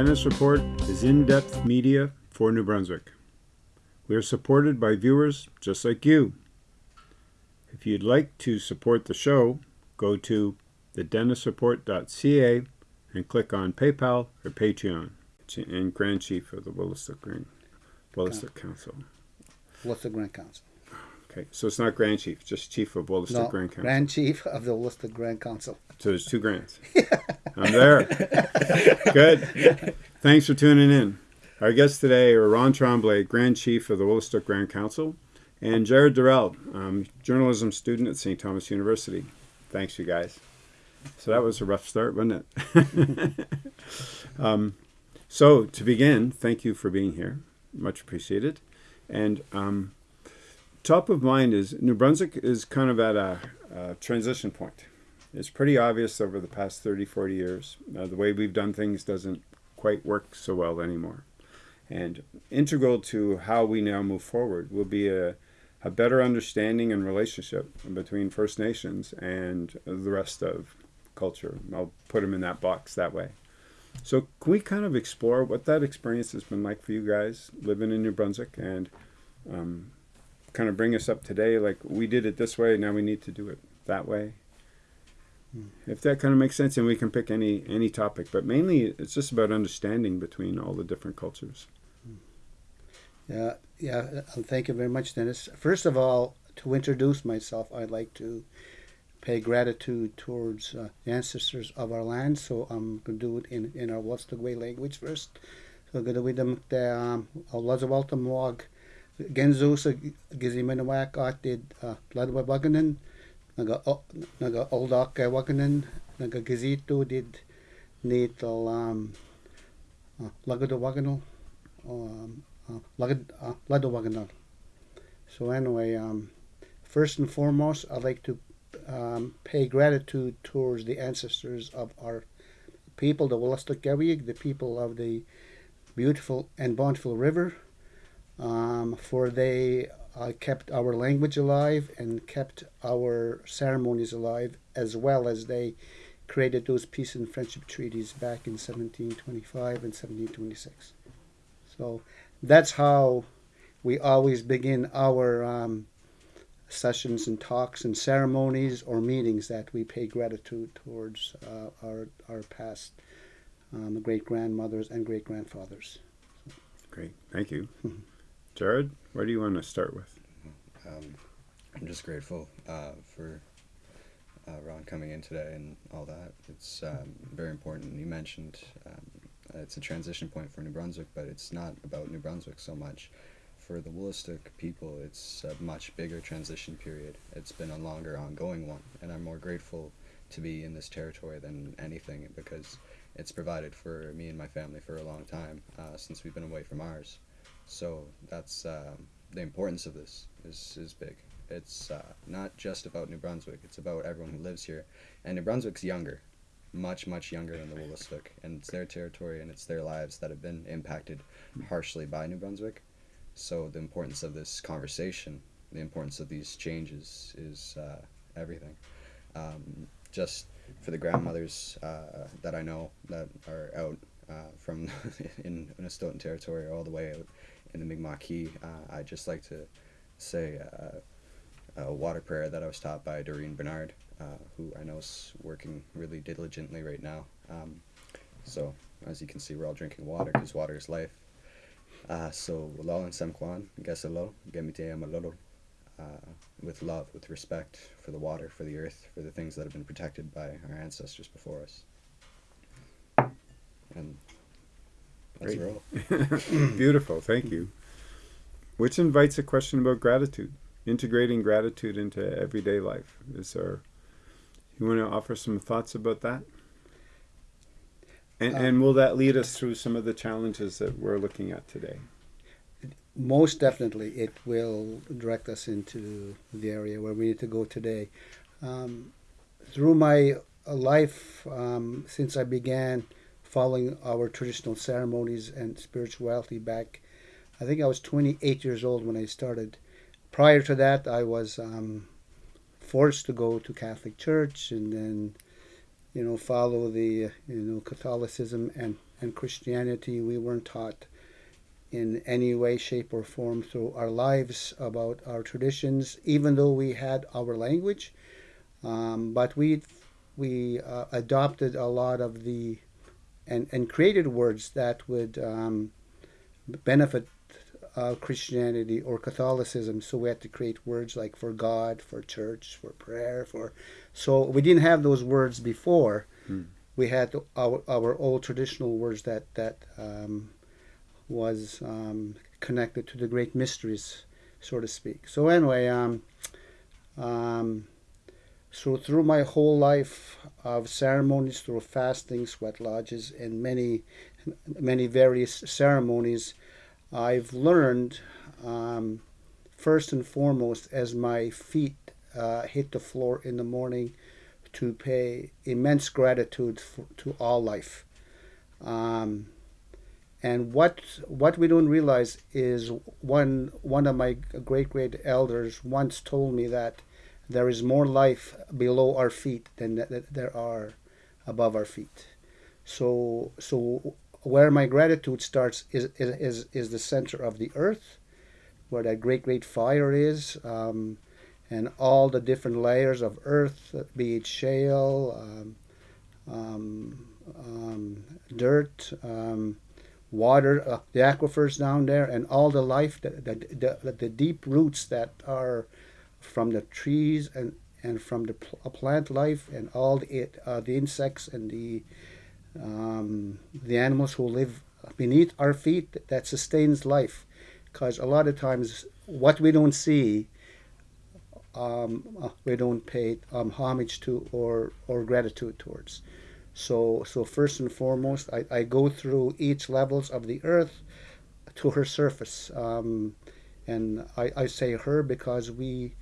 Dennis Report is in depth media for New Brunswick. We are supported by viewers just like you. If you'd like to support the show, go to thedennisreport.ca and click on PayPal or Patreon. And Grand Chief of the Wolastoq Green Council. Wolastoq Grand Council. Okay, so it's not Grand Chief, just Chief of Wolastoq No, Grand Council. Grand Chief of the Wolastoq Grand Council. So there's two grants. I'm there. Good. Thanks for tuning in. Our guests today are Ron Tremblay, Grand Chief of the Wolastoq Grand Council, and Jared Durrell, um, journalism student at St. Thomas University. Thanks, you guys. So that was a rough start, wasn't it? um, so to begin, thank you for being here. Much appreciated. And um, top of mind is New Brunswick is kind of at a, a transition point. It's pretty obvious over the past 30, 40 years. Uh, the way we've done things doesn't quite work so well anymore. And integral to how we now move forward will be a, a better understanding and relationship between First Nations and the rest of culture. I'll put them in that box that way. So can we kind of explore what that experience has been like for you guys living in New Brunswick and um, kind of bring us up today? Like we did it this way, now we need to do it that way. If that kind of makes sense, and we can pick any any topic, but mainly it's just about understanding between all the different cultures. Yeah, yeah. uh, Thank you very much, Dennis. First of all, to introduce myself, I'd like to pay gratitude towards uh, the ancestors of our land. So I'm going to do it in, in our Wolastoqey language first. So going to the um, Lazawalta Mwag Genzo sa Gizimanawak atid Ladwa Baganan naga naga Oldak kay Waganan naga Gizito did nital um uh, Lagado Waganal um uh, Lagad uh, Lado. So anyway, um, first and foremost, I'd like to um, pay gratitude towards the ancestors of our people, the Wolastoqiyik, the people of the beautiful and bountiful river, um, for they uh, kept our language alive and kept our ceremonies alive, as well as they created those peace and friendship treaties back in 1725 and 1726. So that's how we always begin our um, sessions and talks and ceremonies or meetings that we pay gratitude towards uh, our our past um, great grandmothers and great grandfathers. Great, thank you. Jared. Where do you want to start with? Um, I'm just grateful uh, for uh, Ron coming in today and all that. It's um, very important. You mentioned um, it's a transition point for New Brunswick, but it's not about New Brunswick so much. For the Wolastoq people, it's a much bigger transition period. It's been a longer, ongoing one, and I'm more grateful to be in this territory than anything because it's provided for me and my family for a long time uh, since we've been away from ours. So that's um, the importance of this is is big. It's uh, not just about New Brunswick. It's about everyone who lives here, and New Brunswick's younger, much much younger than the Wolastoq, and it's their territory and it's their lives that have been impacted harshly by New Brunswick. So the importance of this conversation, the importance of these changes, is uh, everything. Um, just for the grandmothers uh, that I know that are out uh, from in Minnesotan territory all the way out in the Mi'kmaq, uh, I'd just like to say uh, a water prayer that I was taught by Doreen Bernard, uh, who I know is working really diligently right now. Um, so as you can see, we're all drinking water because water is life. Uh, so Lalan Gesalo, uh, with love, with respect for the water, for the earth, for the things that have been protected by our ancestors before us. And that's Great. roll. Beautiful, thank you. Which invites a question about gratitude, integrating gratitude into everyday life. Is there? You want to offer some thoughts about that? And, Uh, and will that lead us through some of the challenges that we're looking at today? Most definitely, it will direct us into the area where we need to go today. Um, through my uh, life, um, since I began following our traditional ceremonies and spirituality back, I think I was 28 years old when I started. Prior to that, I was um, forced to go to Catholic Church and then, you know, follow the you know Catholicism and and Christianity, we weren't taught in any way, shape, or form through our lives about our traditions, even though we had our language. Um, but we we uh, adopted a lot of the and, and created words that would um, benefit uh, Christianity or Catholicism. So we had to create words like for God, for church, for prayer, for. So we didn't have those words before. Hmm. We had our our old traditional words that that um, was um, connected to the great mysteries, so to speak. So anyway, um, um, so through my whole life of ceremonies, through fasting, sweat lodges, and many many various ceremonies, I've learned um, first and foremost as my feet uh, hit the floor in the morning to pay immense gratitude for, to all life. Um, and what what we don't realize is one one of my great great elders once told me that there is more life below our feet than that there are above our feet. So so where my gratitude starts is is is the center of the earth, where that great great fire is. Um, and all the different layers of earth, be it shale, um, um, um, dirt, um, water, uh, the aquifers down there, and all the life, the, the, the, the, deep roots that are from the trees and, and from the pl- uh, plant life and all the, uh, the insects and the, um, the animals who live beneath our feet that sustains life. Because a lot of times, what we don't see, um, uh, we don't pay um, homage to or, or gratitude towards. So, so first and foremost, I, I go through each levels of the earth to her surface, um, and I, I say her because we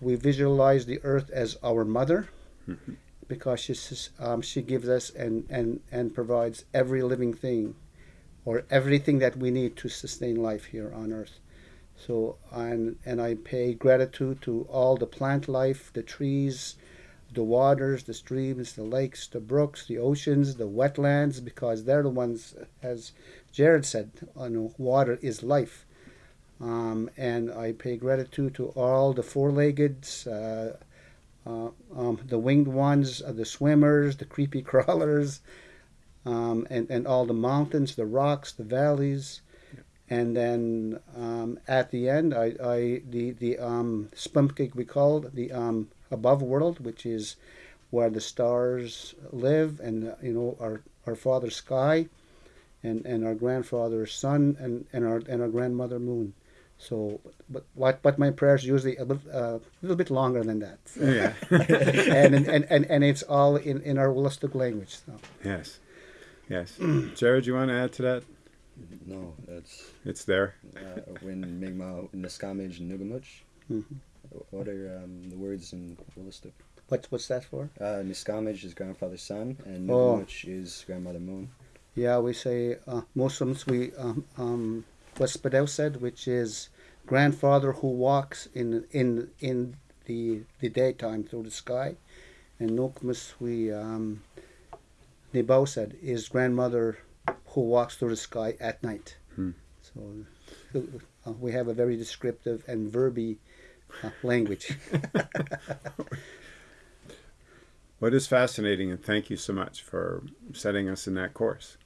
we visualize the earth as our mother, mm-hmm. because she um, she gives us and, and and provides every living thing, or everything that we need to sustain life here on earth. So and and I pay gratitude to all the plant life, the trees, the waters, the streams, the lakes, the brooks, the oceans, the wetlands, because they're the ones, as Jared said, you know, water is life. Um, and I pay gratitude to all the four-leggeds, uh, uh, um, the winged ones, uh, the swimmers, the creepy crawlers, um, and, and all the mountains, the rocks, the valleys. And then um, at the end, I, I the the um, we called the um, above world, which is where the stars live, and you know our our father sky, and and our grandfather sun, and and our and our grandmother moon. So, but what but my prayers usually a little, uh, a little bit longer than that. Yeah, and, and and and it's all in in our Wolastoq language. So. Yes, yes. Jared, you want to add to that? No, that's it's there. Uh, when Mi'kmaq, Nisquamish, and Nugamuch. Mm-hmm. What are um, the words in Wolastoq? What's what's that for? Uh, Nisquamish is grandfather sun, and Nugamuch oh. is grandmother moon. Yeah, we say uh, Muslims. We um, um, what Spadell said, which is grandfather who walks in in in the the daytime through the sky, and Nokmus we um, Nibau said is grandmother who walks through the sky at night. Hmm. So uh, we have a very descriptive and verby language. what is fascinating, and thank you so much for setting us in that course,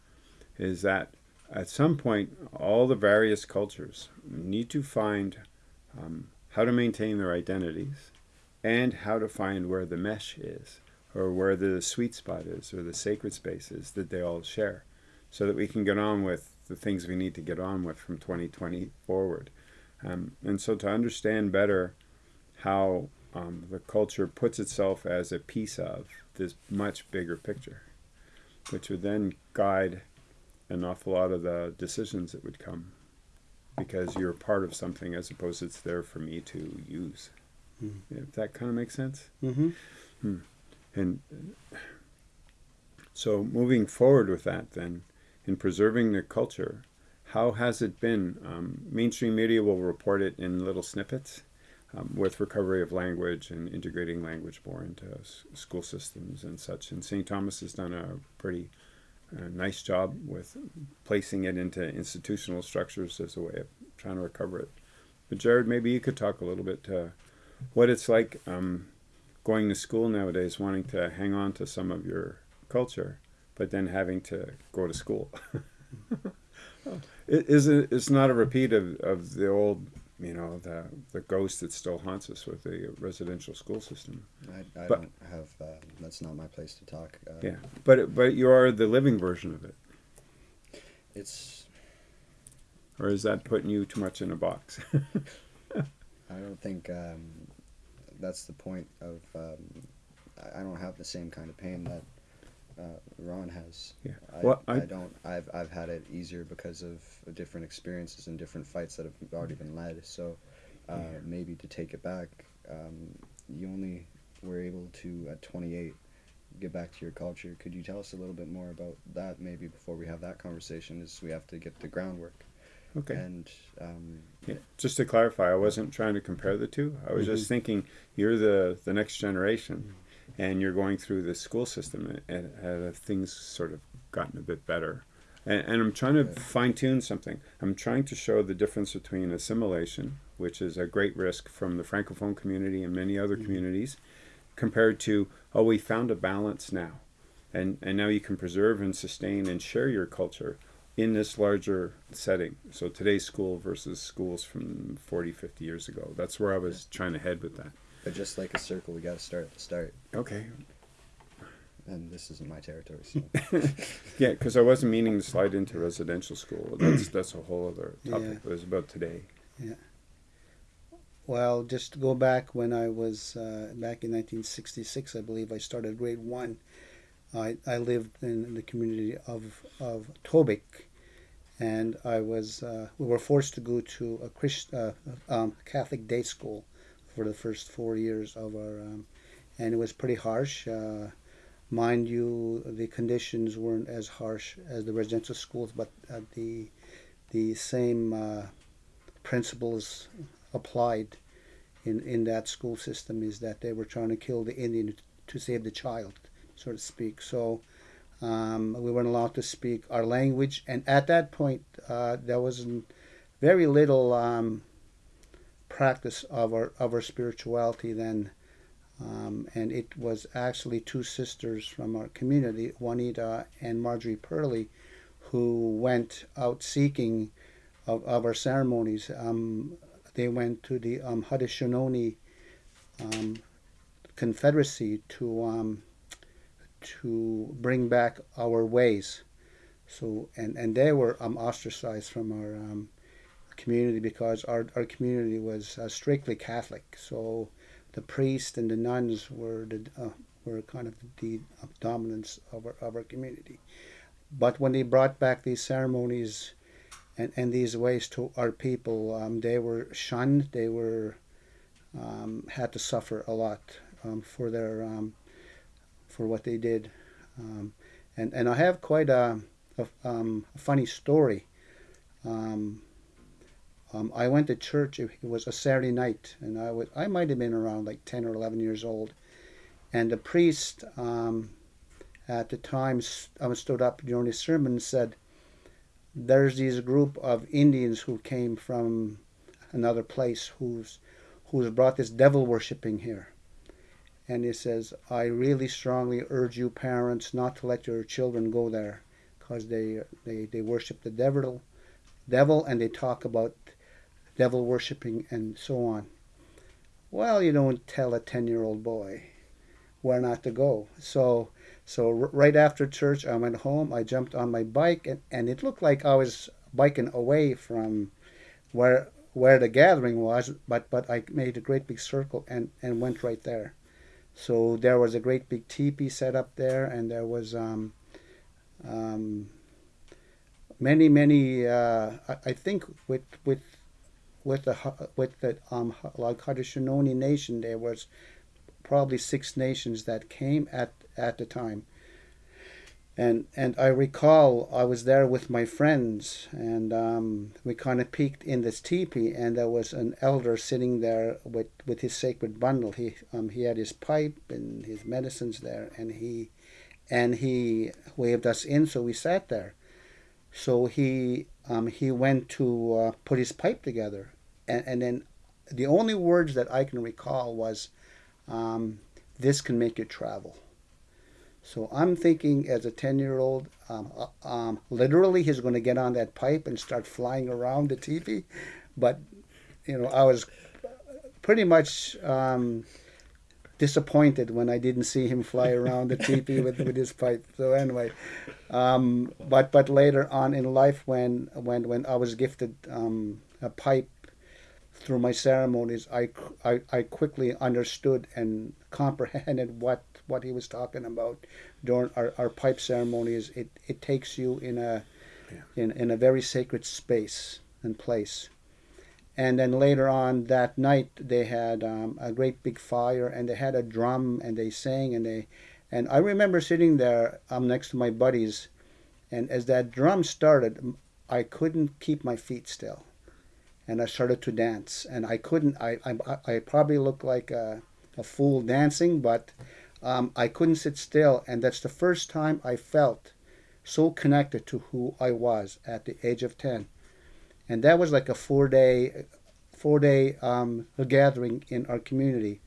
is that at some point, all the various cultures need to find um, how to maintain their identities and how to find where the mesh is or where the sweet spot is or the sacred space is that they all share so that we can get on with the things we need to get on with from 2020 forward. Um, and so to understand better how um, the culture puts itself as a piece of this much bigger picture, which would then guide an awful lot of the decisions that would come because you're part of something as opposed to it's there for me to use. Mm. If that kind of makes sense. Mm-hmm. Hmm. And so moving forward with that, then, in preserving the culture, how has it been? Um, mainstream media will report it in little snippets um, with recovery of language and integrating language more into s- school systems and such. And St. Thomas has done a pretty a nice job with placing it into institutional structures as a way of trying to recover it. But Jared, maybe you could talk a little bit uh, what it's like um, going to school nowadays, wanting to hang on to some of your culture, but then having to go to school. it is it's not a repeat of, of the old you know the the ghost that still haunts us with the residential school system. I, I but, don't have. Uh, that's not my place to talk. Uh, yeah, but but you are the living version of it. It's. Or is that putting you too much in a box? I don't think um, that's the point of. Um, I don't have the same kind of pain that uh, Ron has. Yeah. I, well, I, I, don't. I've I've had it easier because of different experiences and different fights that have already been led. So uh, yeah. maybe to take it back, um, you only were able to at 28 get back to your culture. Could you tell us a little bit more about that? Maybe before we have that conversation, is we have to get the groundwork. Okay. And um, yeah, just to clarify, I wasn't trying to compare the two. I was mm-hmm. just thinking you're the the next generation. Mm-hmm and you're going through the school system and, and things sort of gotten a bit better. And, and i'm trying to fine tune something. I'm trying to show the difference between assimilation which is a great risk from the francophone community and many other mm-hmm. communities compared to oh we found a balance now. And and now you can preserve and sustain and share your culture in this larger setting. So today's school versus schools from 40 50 years ago. That's where i was trying to head with that but just like a circle, we got to start at the start. Okay. And this isn't my territory. So. yeah, because I wasn't meaning to slide into residential school. That's that's a whole other topic. Yeah. It was about today. Yeah. Well, just to go back when I was uh, back in 1966, I believe I started grade one. I, I lived in the community of of Tobique, and I was uh, we were forced to go to a Christ, uh, um, Catholic day school for the first four years of our, um, and it was pretty harsh. Uh, mind you, the conditions weren't as harsh as the residential schools, but uh, the the same uh, principles applied in in that school system is that they were trying to kill the Indian to save the child, so to speak. So. Um, we weren't allowed to speak our language, and at that point, uh, there was very little um, practice of our of our spirituality then. Um, and it was actually two sisters from our community, Juanita and Marjorie Perley, who went out seeking of, of our ceremonies. Um, they went to the um, Haudenosaunee um, Confederacy to um, to bring back our ways. So and, and they were um, ostracized from our um, community because our, our community was uh, strictly Catholic. So the priests and the nuns were the uh, were kind of the dominance of our, of our community. But when they brought back these ceremonies and, and these ways to our people, um, they were shunned. They were um, had to suffer a lot um, for their um, for what they did. Um, and and I have quite a, a, um, a funny story. Um, um, I went to church. It was a Saturday night, and I was I might have been around like ten or eleven years old, and the priest um, at the time um, stood up during his sermon and said, "There's these group of Indians who came from another place who's who's brought this devil worshipping here." And he says, "I really strongly urge you parents not to let your children go there, because they they they worship the devil." devil and they talk about devil worshipping, and so on. Well, you don't tell a 10 year old boy where not to go. So, so right after church, I went home. I jumped on my bike, and, and it looked like I was biking away from where where the gathering was, but but I made a great big circle and and went right there. So there was a great big teepee set up there, and there was um, um, many many. Uh, I, I think with with with the with the um, Haudenosaunee nation, there was probably six nations that came at at the time. And and I recall I was there with my friends, and um, we kind of peeked in this teepee, and there was an elder sitting there with, with his sacred bundle. He um, he had his pipe and his medicines there, and he and he waved us in, so we sat there. So he um, he went to uh, put his pipe together, and, and then the only words that I can recall was, um, "This can make you travel." So I'm thinking, as a ten-year-old, um, uh, um, literally he's going to get on that pipe and start flying around the teepee. but you know I was pretty much um, disappointed when I didn't see him fly around the teepee with, with his pipe. So anyway, um, but but later on in life, when when when I was gifted um, a pipe through my ceremonies, I, I, I quickly understood and comprehended what what he was talking about during our, our pipe ceremonies. It it takes you in a yeah. in, in a very sacred space and place and then later on that night they had um, a great big fire and they had a drum and they sang and they and i remember sitting there um, next to my buddies and as that drum started i couldn't keep my feet still and i started to dance and i couldn't i i, I probably looked like a, a fool dancing but um, i couldn't sit still and that's the first time i felt so connected to who i was at the age of 10 and that was like a four day four day um, gathering in our community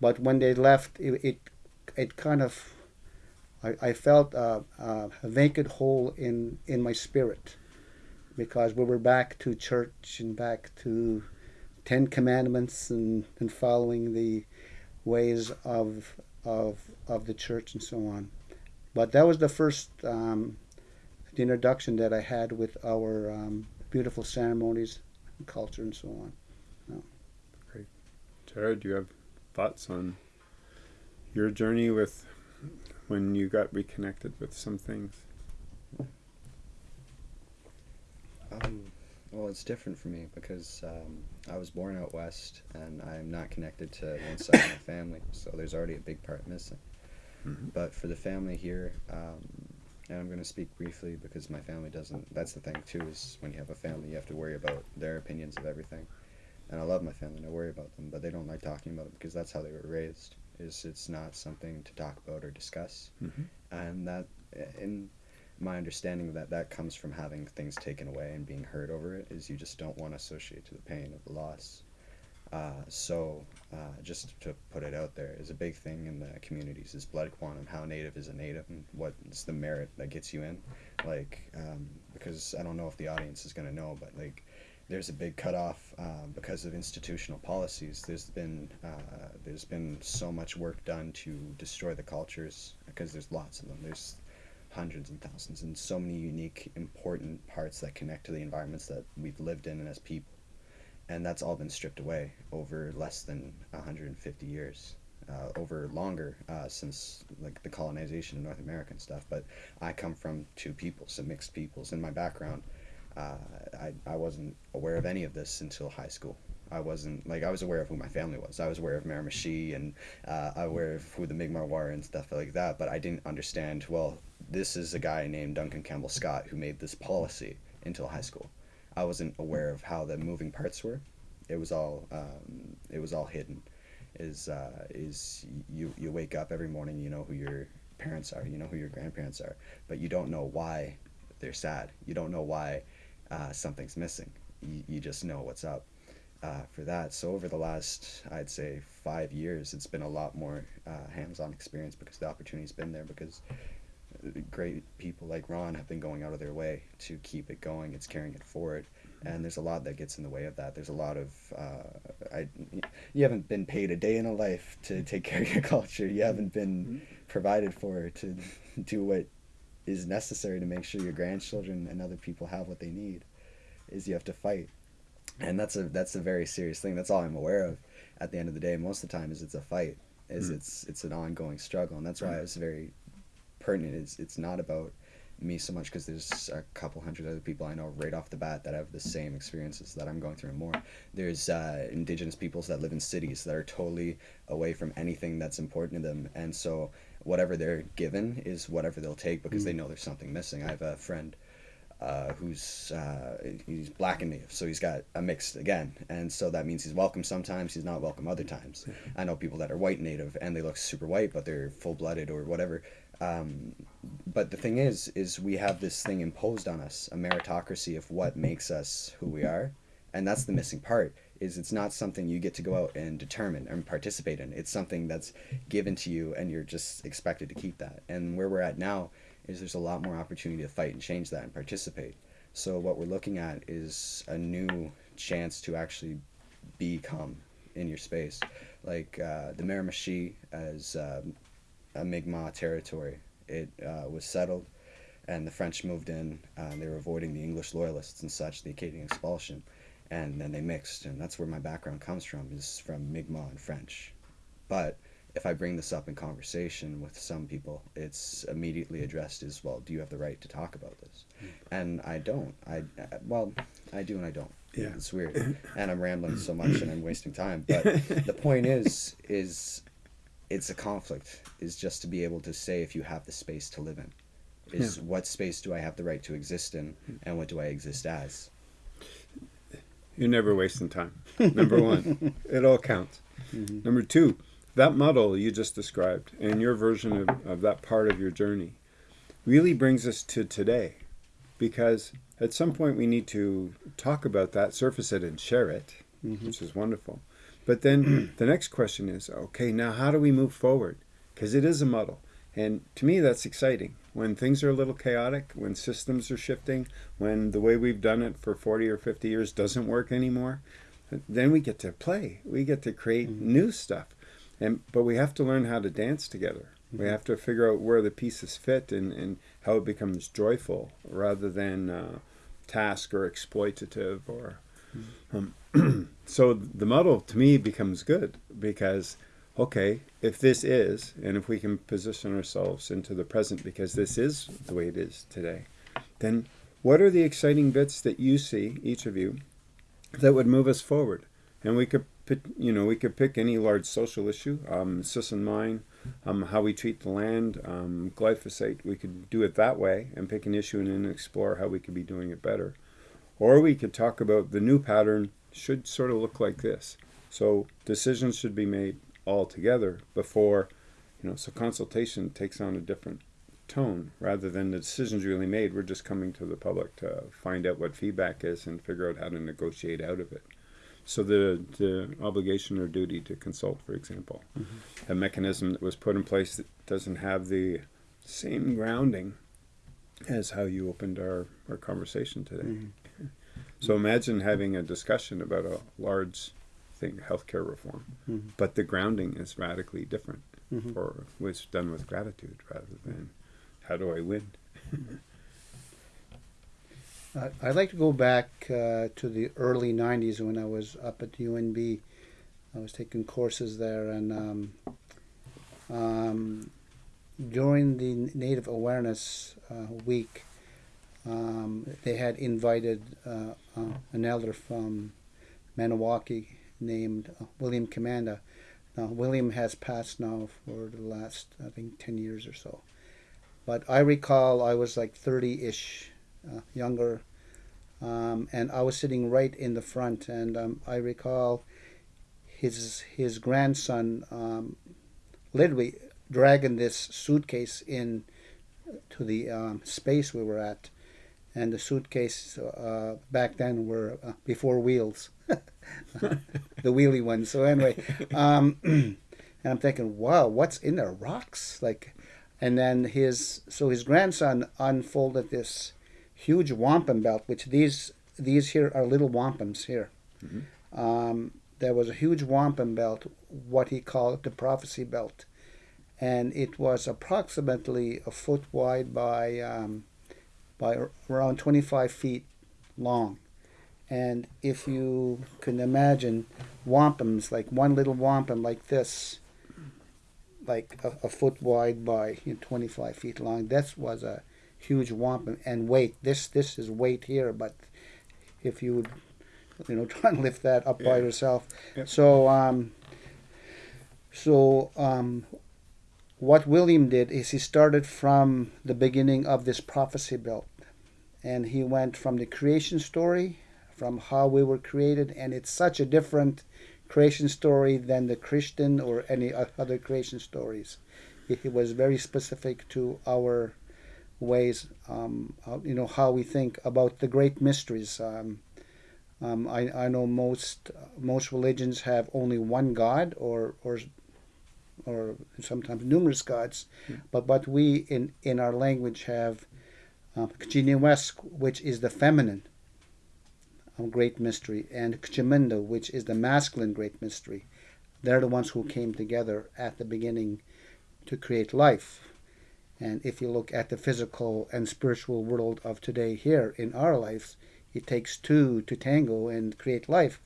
but when they left it it, it kind of I, I felt uh, uh, a vacant hole in in my spirit because we were back to church and back to Ten Commandments and, and following the ways of of of the church and so on. But that was the first um, the introduction that I had with our um, beautiful ceremonies, and culture, and so on. Great, Jared, do you have thoughts on your journey with when you got reconnected with some things? Um, well, it's different for me because um, I was born out west and I'm not connected to one side of my family, so there's already a big part missing. Mm-hmm. But for the family here, um, and I'm going to speak briefly because my family doesn't. That's the thing too is when you have a family, you have to worry about their opinions of everything. And I love my family and I worry about them, but they don't like talking about it because that's how they were raised. Is it's not something to talk about or discuss, mm-hmm. and that in my understanding of that that comes from having things taken away and being hurt over it is you just don't want to associate to the pain of the loss uh, so uh, just to put it out there is a big thing in the communities is blood quantum how native is a native and what's the merit that gets you in. Like um, because i don't know if the audience is going to know but like there's a big cutoff uh, because of institutional policies. There's been uh, there's been so much work done to destroy the cultures because there's lots of them. There's hundreds and thousands and so many unique important parts that connect to the environments that we've lived in as people and that's all been stripped away over less than 150 years. Uh, over longer uh, since like the colonization of North America and stuff. But I come from two peoples, some mixed peoples. In my background, uh, I, I wasn't aware of any of this until high school. I wasn't like I was aware of who my family was. I was aware of Miramichi and uh, aware of who the Mi'kmaq were and stuff like that. But I didn't understand. Well, this is a guy named Duncan Campbell Scott who made this policy until high school. I wasn't aware of how the moving parts were. It was all um, it was all hidden. Is uh, is you you wake up every morning, you know who your parents are, you know who your grandparents are, but you don't know why they're sad. You don't know why uh, something's missing. You, you just know what's up. Uh, for that. So over the last, I'd say five years, it's been a lot more uh, hands-on experience because the opportunity's been there because great people like Ron have been going out of their way to keep it going. It's carrying it forward, and there's a lot that gets in the way of that. There's a lot of uh, I, you haven't been paid a day in a life to take care of your culture. You haven't been mm-hmm. provided for to do what is necessary to make sure your grandchildren and other people have what they need. Is you have to fight, and that's a that's a very serious thing. That's all I'm aware of. At the end of the day, most of the time is it's a fight. Is mm-hmm. it's it's an ongoing struggle, and that's why I was very pertinent. It's it's not about me so much because there's a couple hundred other people I know right off the bat that have the same experiences that I'm going through and more. There's uh, indigenous peoples that live in cities that are totally away from anything that's important to them, and so whatever they're given is whatever they'll take because mm. they know there's something missing. I have a friend. Uh, who's uh, he's black and native, so he's got a mix again, and so that means he's welcome sometimes, he's not welcome other times. I know people that are white native and they look super white, but they're full blooded or whatever, Um, but the thing is, is we have this thing imposed on us, a meritocracy of what makes us who we are, and that's the missing part. Is it's not something you get to go out and determine and participate in. It's something that's given to you, and you're just expected to keep that. And where we're at now is there's a lot more opportunity to fight and change that and participate. So what we're looking at is a new chance to actually become in your space, like uh, the Miramichi as um, Mi'kmaq territory. It uh, was settled, and the French moved in. Uh, they were avoiding the English loyalists and such, the Acadian expulsion, and then they mixed, and that's where my background comes from, is from Mi'kmaq and French. But if I bring this up in conversation with some people, it's immediately addressed as well. Do you have the right to talk about this? Mm. And I don't. I well, I do and I don't. Yeah, it's weird, and I'm rambling so much and I'm wasting time. But the point is, is it's a conflict. Is just to be able to say if you have the space to live in, is yeah. what space do I have the right to exist in, and what do I exist as? You're never wasting time. Number one, it all counts. Mm-hmm. Number two, that model you just described and your version of, of that part of your journey really brings us to today because at some point we need to talk about that, surface it, and share it, mm-hmm. which is wonderful. But then the next question is okay, now how do we move forward? Because it is a muddle. And to me, that's exciting. When things are a little chaotic, when systems are shifting, when the way we've done it for 40 or 50 years doesn't work anymore, then we get to play. We get to create mm-hmm. new stuff. And, but we have to learn how to dance together. Mm-hmm. We have to figure out where the pieces fit and, and how it becomes joyful rather than uh, task or exploitative or um, so the model to me becomes good because okay if this is and if we can position ourselves into the present because this is the way it is today then what are the exciting bits that you see each of you that would move us forward and we could you know we could pick any large social issue um, Sisson mine um, how we treat the land, um, glyphosate. We could do it that way and pick an issue and then explore how we could be doing it better. Or we could talk about the new pattern should sort of look like this. So decisions should be made all together before, you know, so consultation takes on a different tone rather than the decisions really made. We're just coming to the public to find out what feedback is and figure out how to negotiate out of it. So the, the obligation or duty to consult, for example, mm-hmm. a mechanism that was put in place that doesn't have the same grounding as how you opened our, our conversation today. Mm-hmm. So imagine having a discussion about a large thing, healthcare reform, mm-hmm. but the grounding is radically different, mm-hmm. or was done with gratitude rather than how do I win. Uh, I'd like to go back uh, to the early 90s when I was up at UNB. I was taking courses there, and um, um, during the Native Awareness uh, Week, um, they had invited uh, uh, an elder from Maniwaki named uh, William Commanda. Now, William has passed now for the last, I think, 10 years or so. But I recall I was like 30 ish uh, younger. Um, and I was sitting right in the front, and um, I recall his his grandson um, literally dragging this suitcase in to the um, space we were at, and the suitcase uh, back then were uh, before wheels, the wheelie ones. So anyway, um, and I'm thinking, wow, what's in there? Rocks, like, and then his so his grandson unfolded this huge wampum belt, which these these here are little wampums here. Mm-hmm. Um, there was a huge wampum belt, what he called the prophecy belt, and it was approximately a foot wide by um, by around 25 feet long. And if you can imagine wampums, like one little wampum like this, like a, a foot wide by you know, 25 feet long, this was a huge wampum and weight. This this is weight here, but if you would, you know, try and lift that up yeah. by yourself. Yep. So, um, so um, what William did is he started from the beginning of this prophecy belt, and he went from the creation story, from how we were created, and it's such a different creation story than the Christian or any other creation stories He, he was very specific to our ways, um, you know, how we think about the great mysteries. Um, um, I, I know most most religions have only one God, or or or sometimes numerous gods, but but we in in our language have um, Kchiniwesk, which is the feminine great mystery, and Kchiminda, which is the masculine great mystery. They're the ones who came together at the beginning to create life. And if you look at the physical and spiritual world of today here in our lives, it takes two to tango and create life,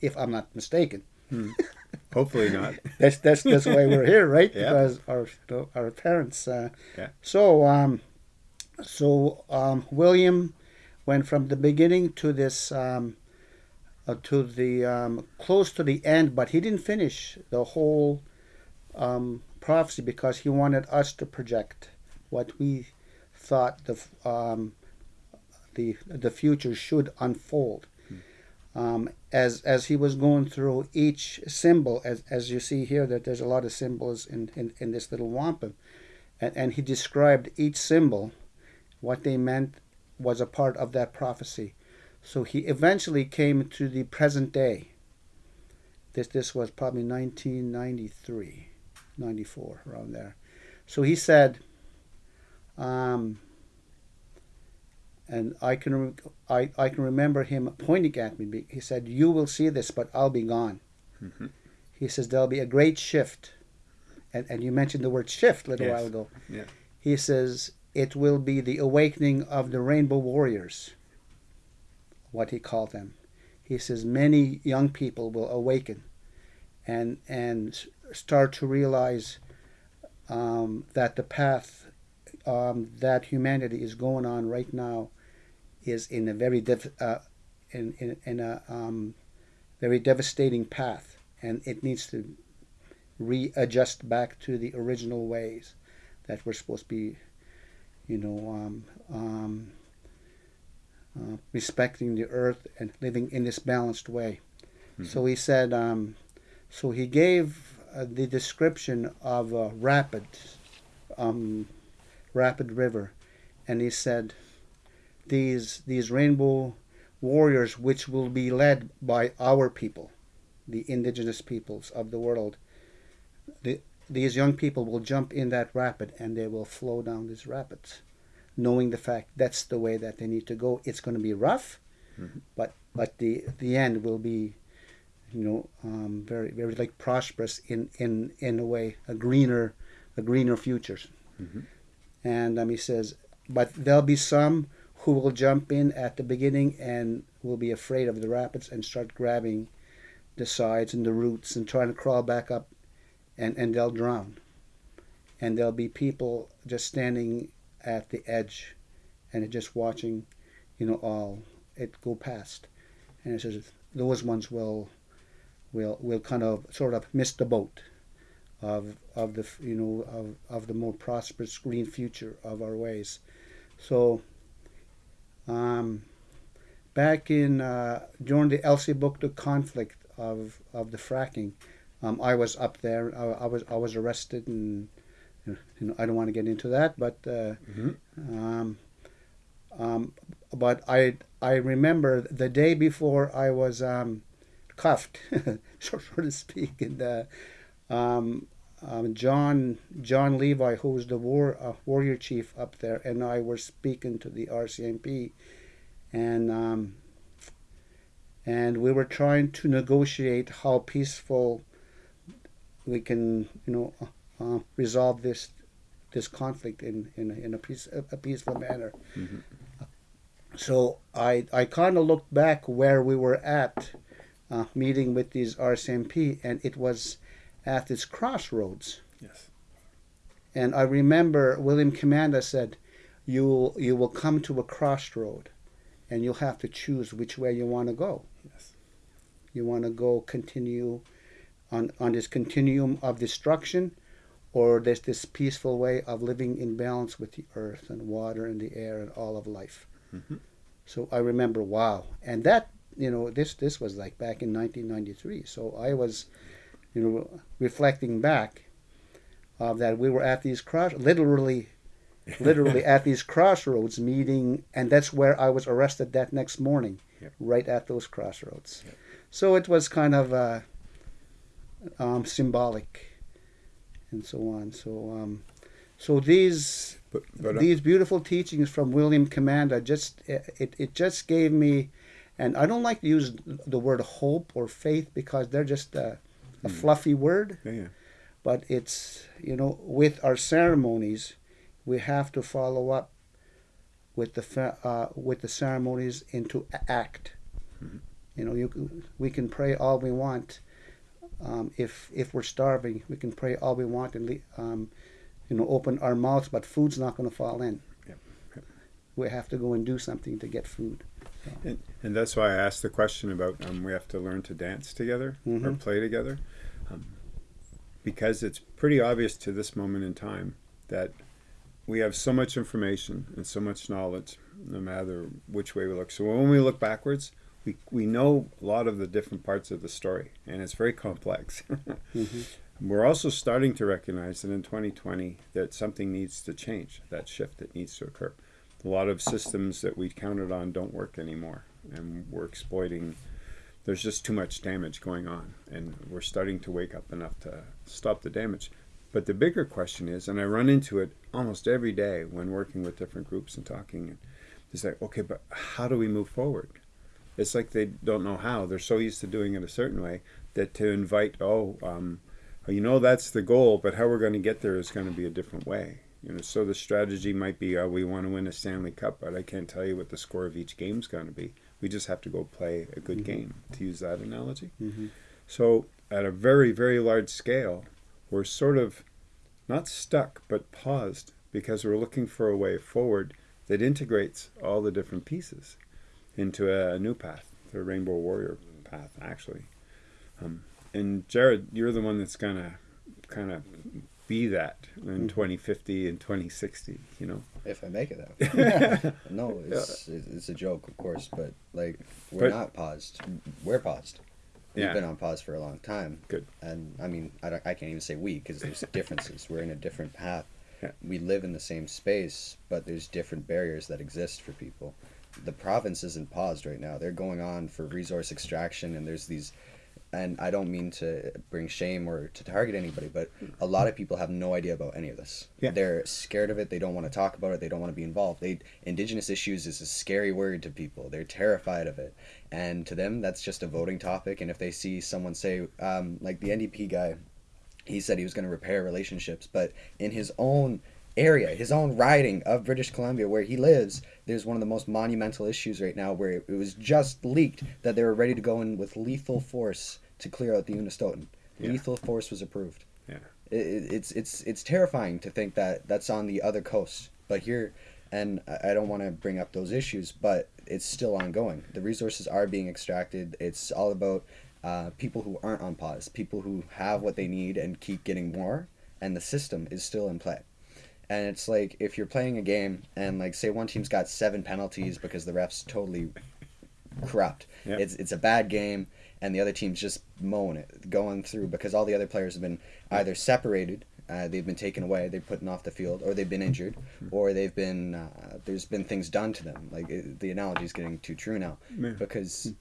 if I'm not mistaken. Hopefully not. That's that's that's why we're here, right? Yeah. Because our our parents. Uh, Yeah. So um, so um, William went from the beginning to this um, uh, to the um, close to the end, but he didn't finish the whole um, prophecy because he wanted us to project what we thought the um, the the future should unfold. Um, as as he was going through each symbol, as as you see here, that there's a lot of symbols in in, in this little wampum, and, and he described each symbol, what they meant was a part of that prophecy. So he eventually came to the present day. This this was probably 1993, 94 around there. So he said, um, and I can I, I can remember him pointing at me. He said, "You will see this, but I'll be gone." Mhm. He says there'll be a great shift, and and you mentioned the word shift a little Yes. while ago. Yeah. He says it will be the awakening of the Rainbow Warriors. What he called them. He says many young people will awaken, and and start to realize um, that the path um, that humanity is going on right now is in a very diff, uh, in, in, in a um, very devastating path, and it needs to readjust back to the original ways that we're supposed to be, you know, um, um, uh, respecting the earth and living in this balanced way. So he said, um, so he gave uh, the description of a rapid, um, rapid river, and he said, these these rainbow warriors, which will be led by our people, the indigenous peoples of the world, the, these young people will jump in that rapid and they will flow down these rapids, knowing the fact that's the way that they need to go. It's going to be rough, Mhm. but but the the end will be, you know, um, very very like prosperous in in in a way, a greener a greener future. Mhm. And um, he says, but there'll be some who will jump in at the beginning and will be afraid of the rapids and start grabbing the sides and the roots and trying to crawl back up and, and they'll drown. And there'll be people just standing at the edge and just watching, you know, all it go past. And it says those ones will will will kind of sort of miss the boat of of the you know of, of the more prosperous green future of our ways. So um, back in uh, during the Elsipogtog conflict of of the fracking, um, I was up there. I, I was I was arrested, and you know I don't want to get into that, but uh, Mhm. um, um, but I I remember the day before I was um, cuffed, so, so to speak, and uh, um, um, John John Levi, who was the war uh, warrior chief up there, and I were speaking to the RCMP, and um, and we were trying to negotiate how peaceful we can, you know, uh, resolve this this conflict in in, a- in a, peace, a peaceful manner. Mhm. So I I kind of looked back where we were at, uh, meeting with these RCMP, and it was at this crossroads. Yes. And I remember William Commanda said, "You will you will come to a crossroad, and you'll have to choose which way you want to go. Yes. You want to go continue on on this continuum of destruction, or there's this peaceful way of living in balance with the earth and water and the air and all of life." Mhm. So I remember, wow, and that you know this this was like back in 1993. So I was, you know, reflecting back. of that we were at these cross, literally, literally at these crossroads meeting, and that's where I was arrested that next morning, Yep. right at those crossroads. So it was kind of uh, um, symbolic, and so on. So, um, so these But, but uh, these beautiful teachings from William Commanda just it, it just gave me and I don't like to use the word hope or faith because they're just a, a fluffy word yeah, yeah. but it's you know with our ceremonies we have to follow up with the uh, with the ceremonies into act you know you we can pray all we want um, if if we're starving we can pray all we want and um, you know open our mouths but food's not going to fall in Yep, yep. we have to go and do something to get food And, and that's why I asked the question about um, we have to learn to dance together or Mhm. play together. Um, because it's pretty obvious to this moment in time that we have so much information and so much knowledge, no matter which way we look. So when we look backwards, we, we know a lot of the different parts of the story, and it's very complex. Mhm. We're also starting to recognize that in 2020 that something needs to change, that shift that needs to occur. A lot of systems that we counted on don't work anymore, and we're exploiting. There's just too much damage going on, and we're starting to wake up enough to stop the damage. But the bigger question is, and I run into it almost every day when working with different groups and talking, is like, okay, but how do we move forward? It's like they don't know how. They're so used to doing it a certain way that to invite, oh, um, you know, that's the goal, but how we're going to get there is going to be a different way. You know, so the strategy might be, oh, we want to win a Stanley Cup, but I can't tell you what the score of each game's going to be. We just have to go play a good game, to use that analogy. Mhm. So, at a very, very large scale, we're sort of not stuck, but paused because we're looking for a way forward that integrates all the different pieces into a, new path, the Rainbow Warrior path, actually. Um, and Jared, you're the one that's gonna kind of be that in 2050 and 2060. You know. If I make it that. no, it's it's a joke, of course, but like we're But- not paused. We're paused. We've Yeah. been on pause for a long time. Good. And I mean, I, don't, I can't even say we because there's differences. We're in a different path. Yeah. We live in the same space, but there's different barriers that exist for people. The province isn't paused right now. They're going on for resource extraction, and there's these. And I don't mean to bring shame or to target anybody, but a lot of people have no idea about any of this. Yeah. They're scared of it. They don't want to talk about it. They don't want to be involved. They indigenous issues is a scary word to people. They're terrified of it, and to them that's just a voting topic. And if they see someone say, um, like the NDP guy, he said he was going to repair relationships, but in his own area, his own riding of British Columbia, where he lives, there's one of the most monumental issues right now where it was just leaked that they were ready to go in with lethal force to clear out the Unistoten. Yeah. Lethal force was approved. Yeah. It, it- it's it's it's terrifying to think that that's on the other coast, but here, and I I don't want to bring up those issues, but it's still ongoing. The resources are being extracted. It's all about uh, people who aren't on pause, people who have what they need and keep getting more, and the system is still in play. And it's like if you're playing a game and like say one team's got seven penalties because the refs totally corrupt. Yeah. It's it's a bad game and the other team's just mowing it, going through because all the other players have been either separated, uh, they've been taken away, they're put off the field, or they've been injured, or they've been uh, there's been things done to them. Like it, the analogy is getting too true now Yeah. because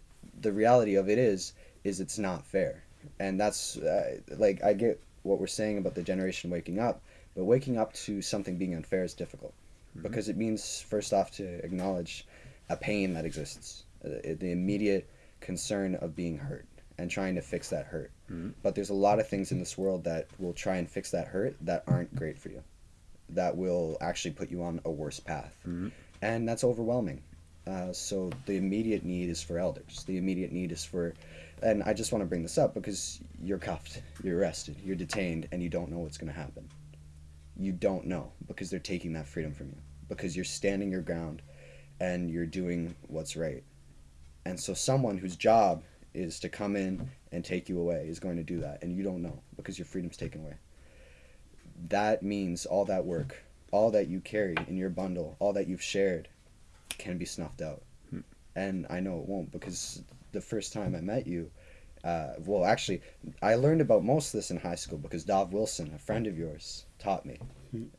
the reality of it is is it's not fair, and that's uh, like I get what we're saying about the generation waking up, but waking up to something being unfair is difficult because it means first off to acknowledge a pain that exists, uh, the immediate concern of being hurt and trying to fix that hurt. Mhm. But there's a lot of things in this world that will try and fix that hurt that aren't great for you, that will actually put you on a worse path, Mhm. and that's overwhelming. Uh, so the immediate need is for elders. The immediate need is for, and I just want to bring this up because you're cuffed, you're arrested, you're detained, and you don't know what's going to happen. You don't know because they're taking that freedom from you because you're standing your ground and you're doing what's right. And so someone whose job is to come in and take you away is going to do that and you don't know because your freedom's taken away. That means all that work, all that you carry in your bundle, all that you've shared can be snuffed out. Hmm. And I know it won't because the first time I met you, Uh, well, actually, I learned about most of this in high school because Dov Wilson, a friend of yours, taught me.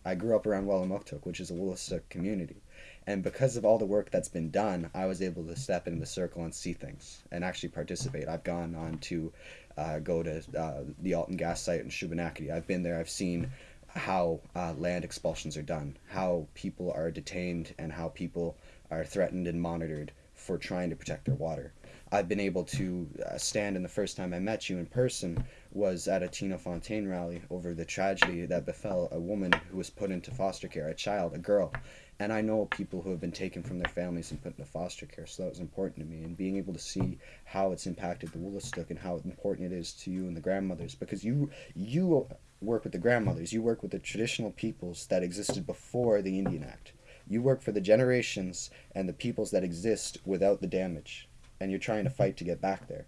I grew up around Welamukotuk, which is a Wolastoq community. And because of all the work that's been done, I was able to step into the circle and see things and actually participate. I've gone on to uh, go to uh, the Alton gas site in Shubenacadie. I've been there. I've seen how uh, land expulsions are done, how people are detained, and how people are threatened and monitored for trying to protect their water. I've been able to uh, stand, and the first time I met you in person was at a Tina Fontaine rally over the tragedy that befell a woman who was put into foster care, a child, a girl. And I know people who have been taken from their families and put into foster care, so that was important to me. And being able to see how it's impacted the Wolastoq and how important it is to you and the grandmothers, because you you work with the grandmothers, you work with the traditional peoples that existed before the Indian Act. You work for the generations and the peoples that exist without the damage, and you're trying to fight to get back there.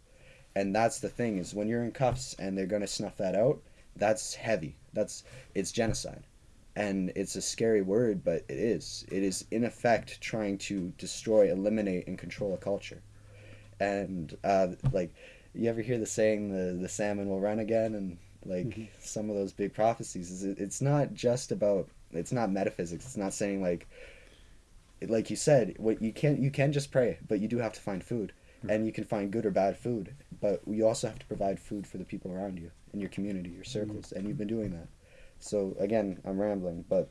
And that's the thing is when you're in cuffs and they're gonna snuff that out, that's heavy. That's it's genocide and it's a scary word, but it is. It is in effect trying to destroy, eliminate, and control a culture. And uh, like, you ever hear the saying, "the the salmon will run again," and like mm-hmm. some of those big prophecies. Is it, it's not just about. It's not metaphysics. It's not saying like. Like you said, what you can you can just pray, but you do have to find food, mm-hmm. and you can find good or bad food. But you also have to provide food for the people around you in your community, your circles, mm-hmm. and you've been doing that. So again, I'm rambling, but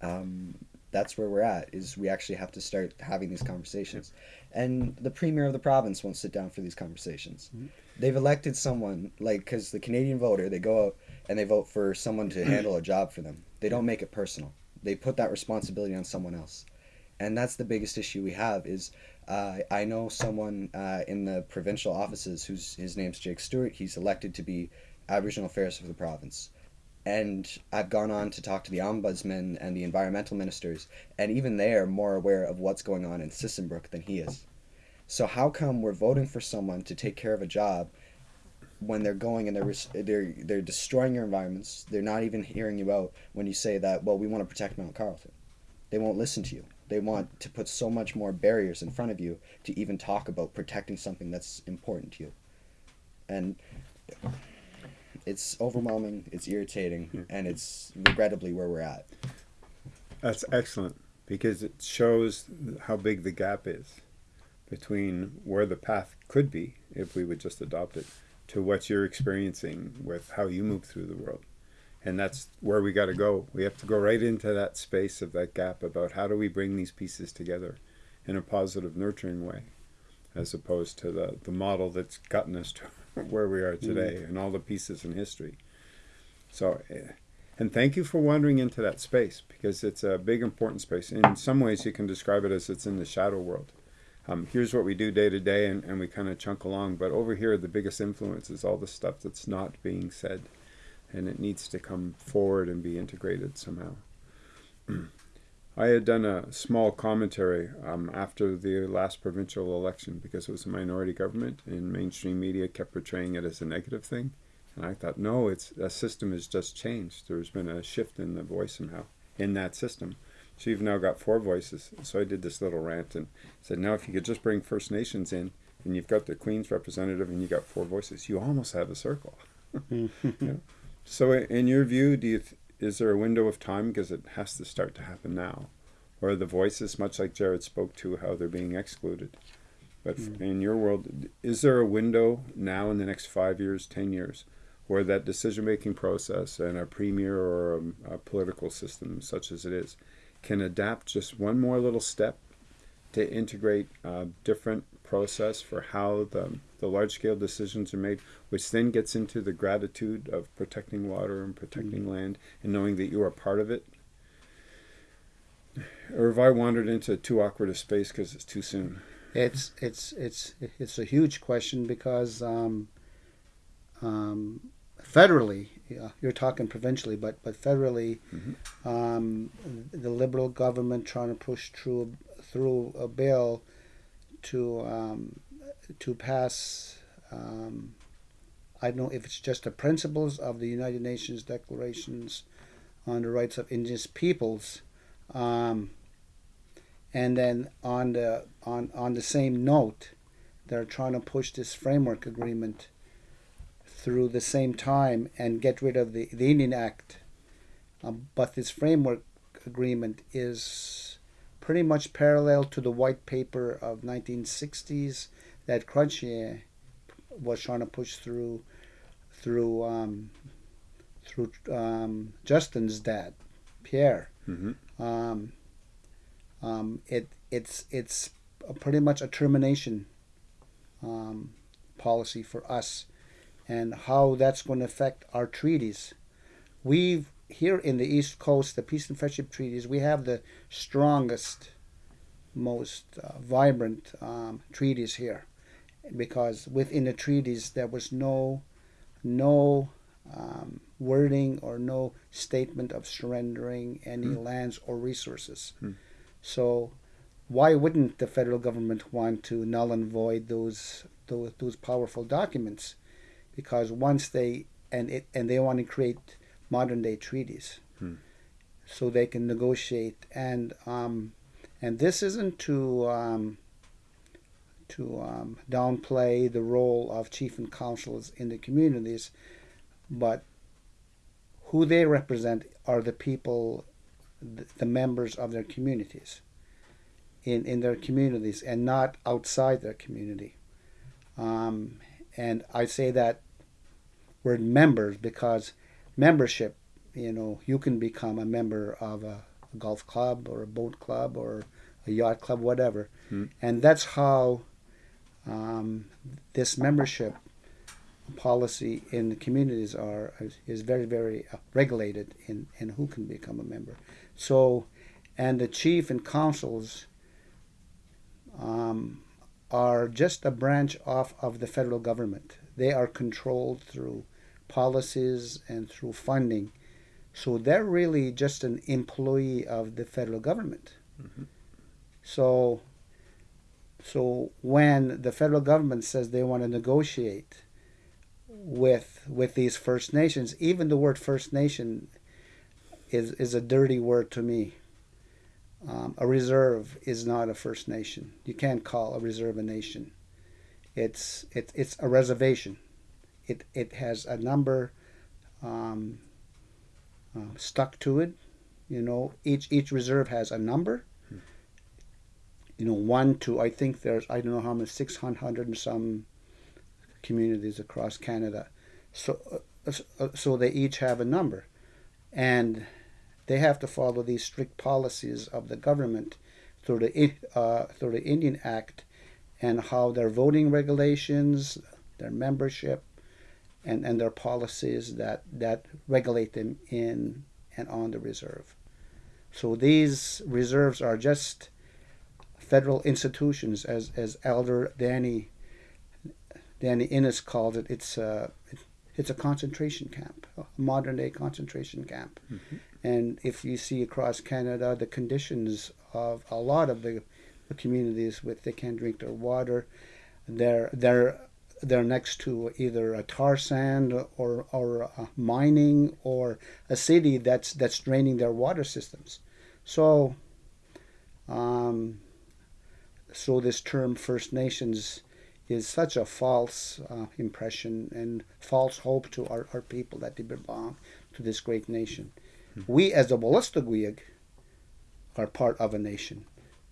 um, that's where we're at. Is we actually have to start having these conversations, and the premier of the province won't sit down for these conversations. Mm-hmm. They've elected someone like because the Canadian voter, they go out and they vote for someone to handle a job for them. They don't make it personal. They put that responsibility on someone else, and that's the biggest issue we have. Is uh, I know someone uh, in the provincial offices whose his name's Jake Stewart. He's elected to be Aboriginal Affairs for the province and I've gone on to talk to the ombudsman and the environmental ministers, and even they are more aware of what's going on in Sisson Brook than he is. So how come we're voting for someone to take care of a job when they're going and they're they're they're destroying your environments? They're not even hearing you out when you say that. Well, we want to protect Mount Carleton. They won't listen to you. They want to put so much more barriers in front of you to even talk about protecting something that's important to you. And it's overwhelming, it's irritating, yeah. and it's regrettably where we're at. That's excellent because it shows how big the gap is between where the path could be if we would just adopt it to what you're experiencing with how you move through the world. And that's where we got to go. We have to go right into that space of that gap about how do we bring these pieces together in a positive, nurturing way, as opposed to the, the model that's gotten us to where we are today mm. and all the pieces in history. So, eh, and thank you for wandering into that space because it's a big, important space. In some ways, you can describe it as it's in the shadow world. Um, here's what we do day to day, and, and we kind of chunk along. But over here, the biggest influence is all the stuff that's not being said, and it needs to come forward and be integrated somehow. I had done a small commentary um, after the last provincial election because it was a minority government, and mainstream media kept portraying it as a negative thing. And I thought, no, it's a system has just changed. There's been a shift in the voice somehow in that system. So you've now got four voices. So I did this little rant and said, now if you could just bring First Nations in, and you've got the Queen's representative, and you've got four voices, you almost have a circle. So in your view, do you is there a window of time? Because it has to start to happen now. Where the voices much like jared spoke to how they're being excluded. But mm. in your world is there a window now in the next five years ten years where that decision making process and a premier or a, a political system such as it is can adapt just one more little step to integrate a different process for how the, the large scale decisions are made, which then gets into the gratitude of protecting water and protecting mm-hmm. land and knowing that you are part of it. Or have I wandered into too awkward a space because it's too soon? It's it's it's it's a huge question because um, um, federally, yeah, you're talking provincially, but but federally, mm-hmm. um, the liberal government trying to push through through a bill to um, to pass. Um, I don't know if it's just the principles of the United Nations declarations on the rights of indigenous peoples, um, and then on the on on the same note, they're trying to push this framework agreement through the same time and get rid of the, the Indian Act. Um, but this framework agreement is pretty much parallel to the white paper of 1960s that Chrétien was trying to push through through um, through um, Justin's dad, Pierre. Mm-hmm. Um, um, it it's it's pretty much a termination um, policy for us, and how that's going to affect our treaties. We've here in the East Coast, the peace and friendship treaties, we have the strongest, most uh, vibrant um, treaties here, because within the treaties there was no, no um, wording or no statement of surrendering any Hmm. lands or resources. Hmm. So, why wouldn't the federal government want to null and void those those, those powerful documents? Because once they and it and they want to create modern day treaties, Hmm. so they can negotiate and um, and this isn't to um, to um, downplay the role of chief and councils in the communities, but who they represent are the people, the members of their communities. In, in their communities and not outside their community. Um, and I say that word members because membership, you know, you can become a member of a, a golf club or a boat club or a yacht club, whatever. Hmm. And that's how um, this membership policy in the communities are is, is very very uh, regulated in, in who can become a member. So, and the chief and councils um, are just a branch off of the federal government. They are controlled through policies and through funding. So they're really just an employee of the federal government. Mhm. So, so when the federal government says they want to negotiate with with these First Nations, even the word First Nation is is a dirty word to me. Um, a reserve is not a First Nation. You can't call a reserve a nation. It's it, it's a reservation. It it has a number um, uh, stuck to it. You know, each each reserve has a number. You know, one to I think there's I don't know how many six hundred and some communities across Canada. So uh, uh, so they each have a number, and they have to follow these strict policies of the government through the uh, through the Indian Act, and how their voting regulations, their membership, and, and their policies that that regulate them in and on the reserve. So these reserves are just federal institutions, as as Elder Danny Danny Innes called it. It's a it's a concentration camp, a modern day concentration camp. Mhm. And if you see across Canada the conditions of a lot of the, the communities with they can't drink their water, they're they're they're next to either a tar sand or or mining or a city that's that's draining their water systems. So, um, so this term First Nations is such a false uh, impression and false hope to our, our people that they belong to this great nation. We, as the Wolastoqiyik, are part of a nation.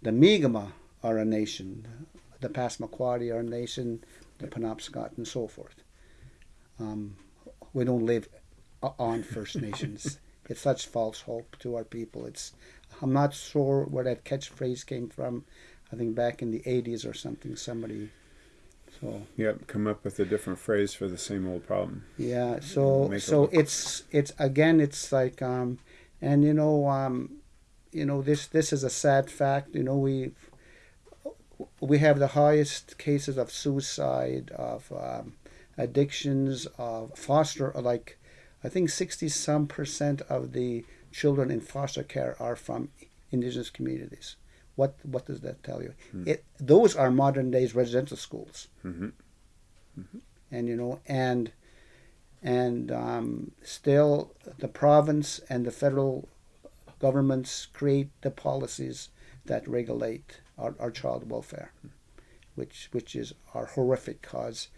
The Mi'kmaq are a nation. The Passamaquoddy are a nation. The Penobscot and so forth. Um, we don't live on First Nations. it's such false hope to our people. It's I'm not sure where that catchphrase came from. I think back in the 80s or something, somebody. So Yep, come up with a different phrase for the same old problem. yeah, so Make it so look- it's it's again it's like um, and you know um, you know this this is a sad fact. You know we we have the highest cases of suicide, of um, addictions, of foster like I think sixty some percent of the children in foster care are from indigenous communities. What what does that tell you? Hmm. It those are modern days residential schools hmm and you know and and um, still the province and the federal governments create the policies that regulate our, our child welfare which which is our horrific cause.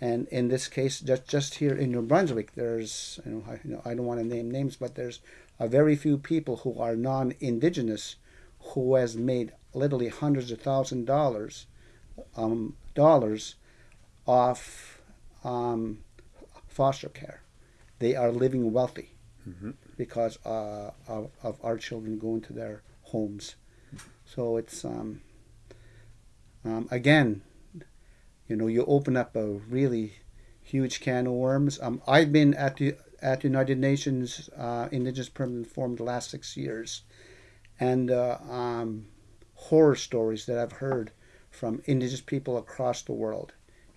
And in this case, just just here in New Brunswick, there's you know I, you know, I don't want to name names, but there's a very few people who are non-indigenous who has made literally hundreds of thousand dollars um, dollars off um, foster care. They are living wealthy Mhm. because uh, of, of our children going to their homes. So it's um, um, again, you know, you open up a really huge can of worms. Um, I've been at the at United Nations uh, Indigenous Permanent Forum the last six years, and uh, um, horror stories that I've heard from Indigenous people across the world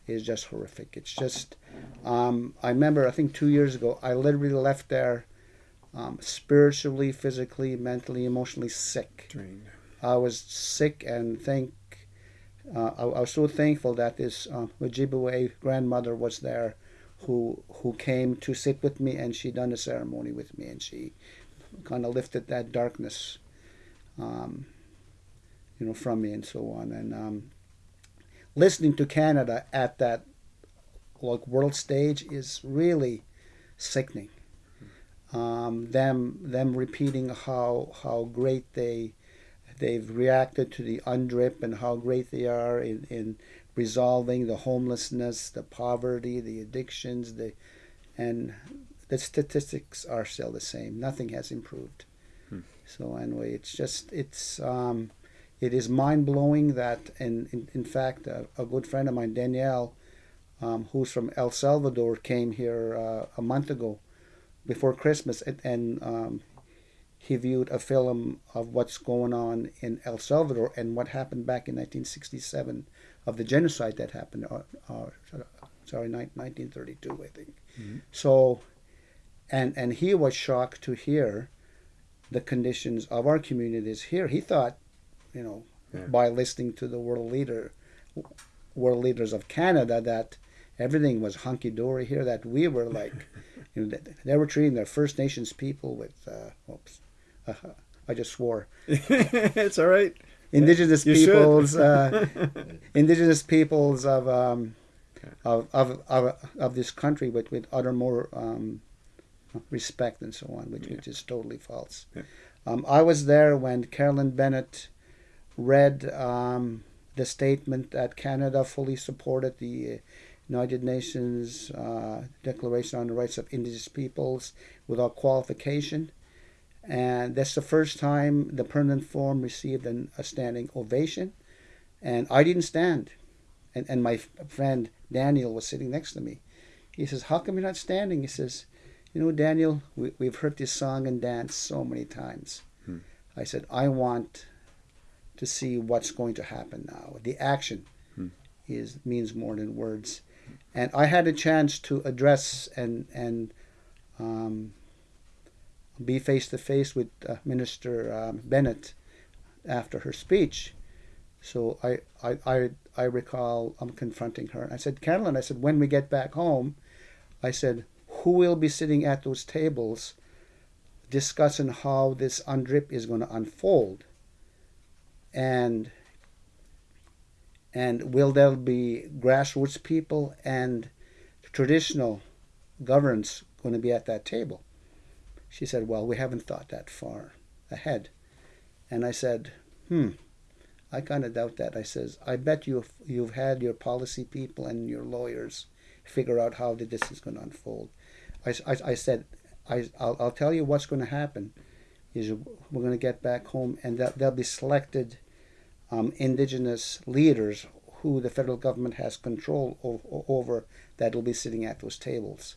is just horrific. It's just, um, I remember I think two years ago I literally left there um, spiritually, physically, mentally, emotionally sick. I was sick and thank. Uh, I, I was so thankful that this uh, Ojibwe grandmother was there, who who came to sit with me and she done a ceremony with me and she kind of lifted that darkness, um, you know, from me and so on. And um, listening to Canada at that like world stage is really sickening. Um, them them repeating how how great they they've reacted to the UNDRIP and how great they are in, in resolving the homelessness, the poverty, the addictions, the and the statistics are still the same. Nothing has improved. Hmm. So anyway, it's just it's um, it is mind blowing that and in, in fact a, a good friend of mine Daniel, um, who's from El Salvador, came here uh, a month ago, before Christmas, and, and um, he viewed a film of what's going on in El Salvador and what happened back in 1967 of the genocide that happened. Uh, uh, sorry, 1932, I think. Mhm. So, and and he was shocked to hear the conditions of our communities here. He thought, you know, Yeah. by listening to the world leader, world leaders of Canada, that everything was hunky dory here. That we were like, you know, they were treating their First Nations people with, uh, oops, I just swore. it's all right. Indigenous You peoples, uh, indigenous peoples of, um, of, of, of, of this country with, with utter more um, respect and so on, which, which is totally false. Yeah. Um, I was there when Carolyn Bennett read um, the statement that Canada fully supported the United Nations uh, Declaration on the Rights of Indigenous Peoples without qualification. And that's the first time the permanent forum received an, a standing ovation. And I didn't stand. And, and my friend Daniel was sitting next to me. He says, How come you're not standing? He says, You know, Daniel, we, we've heard this song and dance so many times. Hmm. I said, I want to see what's going to happen now. The action Hmm. is means more than words. And I had a chance to address and, and um, be face to face with uh, Minister um, Bennett after her speech. So I, I, I, I recall I'm confronting her. I said, Carolyn, I said, when we get back home, I said, who will be sitting at those tables discussing how this UNDRIP is going to unfold? And and will there be grassroots people and traditional governance going to be at that table? She said, Well, we haven't thought that far ahead. And I said, Hmm, I kind of doubt that. I says, I bet you've, you've had your policy people and your lawyers figure out how this is going to unfold. I, I, I said, I, I'll, I'll tell you what's going to happen is we're going to get back home and that there'll be selected um, indigenous leaders who the federal government has control over that will be sitting at those tables.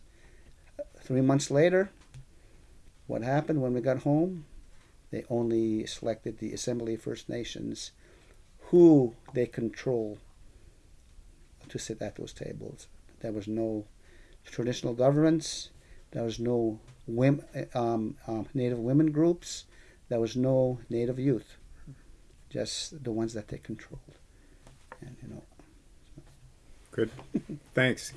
Three months later, what happened when we got home? They only selected the Assembly of First Nations, who they control to sit at those tables. There was no traditional governments. There was no um, um, Native women groups. There was no Native youth. Just the ones that they controlled. And you know, Good. Thanks.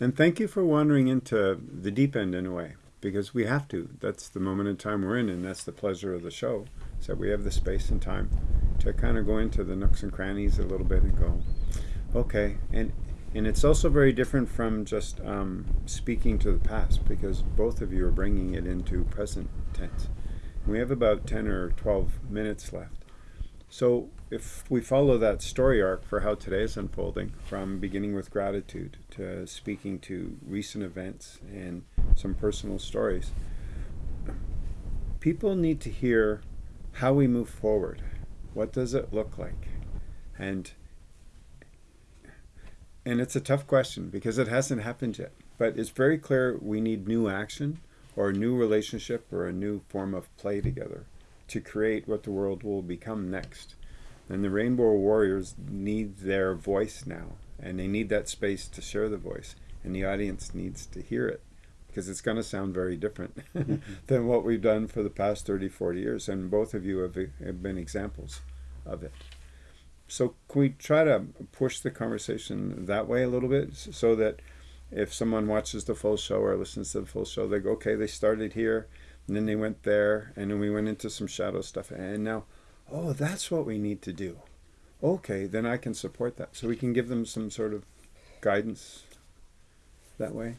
And thank you for wandering into the deep end in a way, because we have to. That's the moment in time we're in, and that's the pleasure of the show, that we have the space and time to kind of go into the nooks and crannies a little bit and go, Okay, and and it's also very different from just um, speaking to the past because both of you are bringing it into present tense. We have about ten or twelve minutes left. So if we follow that story arc for how today is unfolding, from beginning with gratitude to speaking to recent events and some personal stories, people need to hear how we move forward. What does it look like? And and it's a tough question because it hasn't happened yet. But it's very clear we need new action or a new relationship or a new form of play together to create what the world will become next. And the Rainbow Warriors need their voice now, and they need that space to share the voice, and the audience needs to hear it because it's going to sound very different than what we've done for the past 30, 40 years. And both of you have, have been examples of it so can we try to push the conversation that way a little bit so that if someone watches the full show or listens to the full show, they go, okay, they started here, and then they went there, and then we went into some shadow stuff, and now, oh, that's what we need to do. Okay, then I can support that. So we can give them some sort of guidance that way.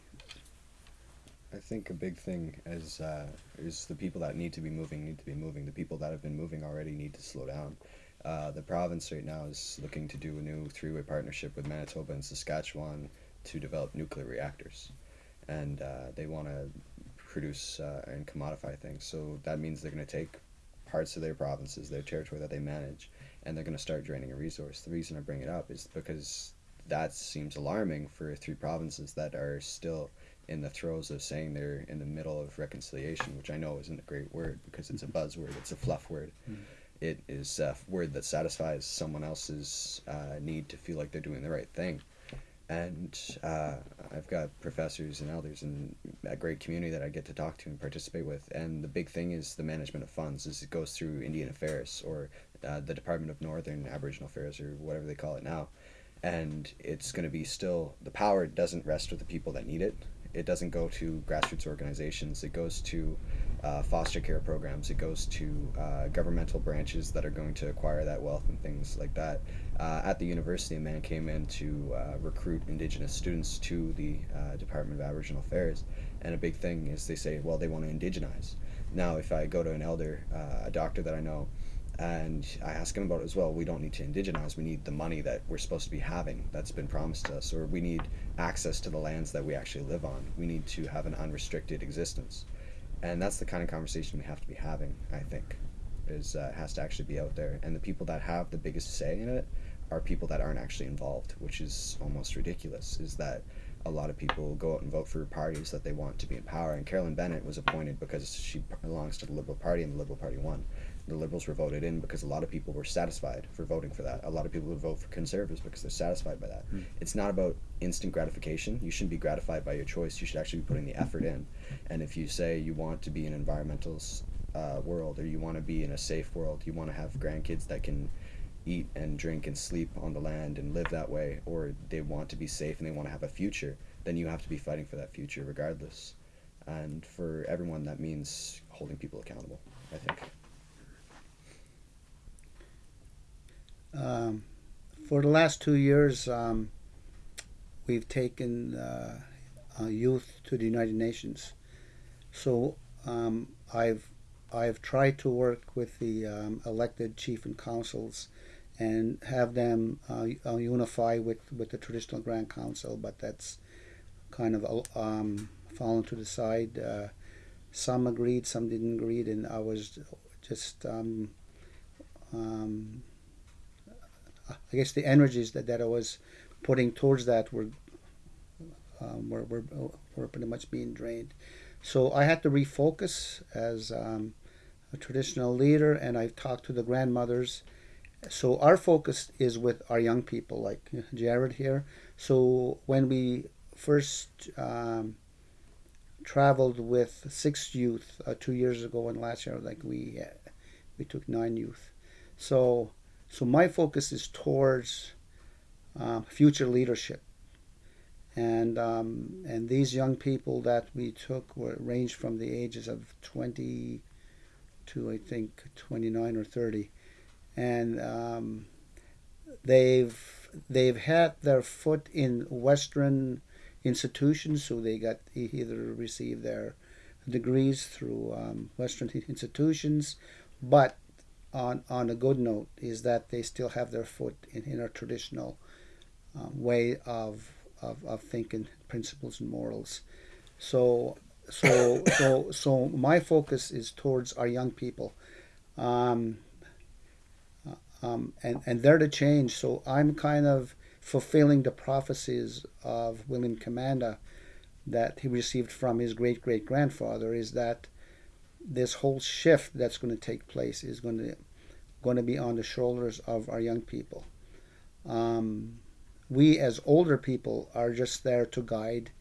I think a big thing is uh, is the people that need to be moving need to be moving. The people that have been moving already need to slow down. Uh, the province right now is looking to do a new three-way partnership with Manitoba and Saskatchewan to develop nuclear reactors, and uh, they want to produce uh, and commodify things. So that means they're going to take parts of their provinces, their territory that they manage, and they're going to start draining a resource. The reason I bring it up is because that seems alarming for three provinces that are still in the throes of saying they're in the middle of reconciliation, which I know isn't a great word because it's a buzzword, it's a fluff word. Mm-hmm it is a word that satisfies someone else's uh, need to feel like they're doing the right thing. And uh, I've got professors and elders and a great community that I get to talk to and participate with. And the big thing is the management of funds. Is it goes through Indian Affairs or uh, the Department of Northern Aboriginal Affairs or whatever they call it now. And it's going to be still the power doesn't rest with the people that need it. It doesn't go to grassroots organizations. It goes to uh, foster care programs. It goes to uh, governmental branches that are going to acquire that wealth and things like that. Uh, at the university, a man came in to uh, recruit Indigenous students to the uh, Department of Aboriginal Affairs, and a big thing is they say, well, they want to indigenize. Now, if I go to an elder, uh, a doctor that I know, and I ask him about it as well. We don't need to indigenize. We need the money that we're supposed to be having that's been promised to us, or we need access to the lands that we actually live on. We need to have an unrestricted existence and that's the kind of conversation we have to be having i think is uh, has to actually be out there. And the people that have the biggest say in it are people that aren't actually involved which is almost ridiculous is that a lot of people go out and vote for parties that they want to be in power. And carolyn bennett was appointed because she belongs to the liberal party and the liberal party won the liberals were voted in because a lot of people were satisfied for voting for that. A lot of people would vote for conservatives because they're satisfied by that. Mm. It's not about instant gratification. You shouldn't be gratified by your choice. You should actually be putting the effort in. And if you say you want to be an environmental uh, world or you want to be in a safe world, you want to have grandkids that can eat and drink and sleep on the land and live that way, or they want to be safe and they want to have a future, then you have to be fighting for that future regardless. And for everyone, that means holding people accountable, I think. Um, for the last two years, um, we've taken uh, uh, youth to the United Nations. So um, I've I've tried to work with the um, elected chief and councils and have them uh, uh, unify with, with the traditional Grand Council, but that's kind of um, fallen to the side. Uh, some agreed, some didn't agree, and I was just um, um, I guess the energies that, that I was putting towards that were, um, were, were, were pretty much being drained. So I had to refocus as um, a traditional leader, and I've talked to the grandmothers. So our focus is with our young people, like Jared here. So when we first um, traveled with six youth uh, two years ago, and last year, like we we took nine youth. So so my focus is towards uh, future leadership. And, um, and these young people that we took were ranged from the ages of 20 to I think 29 or 30. And um, they've they've had their foot in Western institutions, so they got either received their degrees through um, Western institutions, but on on a good note is that they still have their foot in, in our traditional um, way of, of of thinking, principles and morals. So so so so my focus is towards our young people. Um, um, and and they're the change. So I'm kind of fulfilling the prophecies of William Commanda that he received from his great great grandfather. Is that this whole shift that's going to take place is going to going to be on the shoulders of our young people. Um, we as older people are just there to guide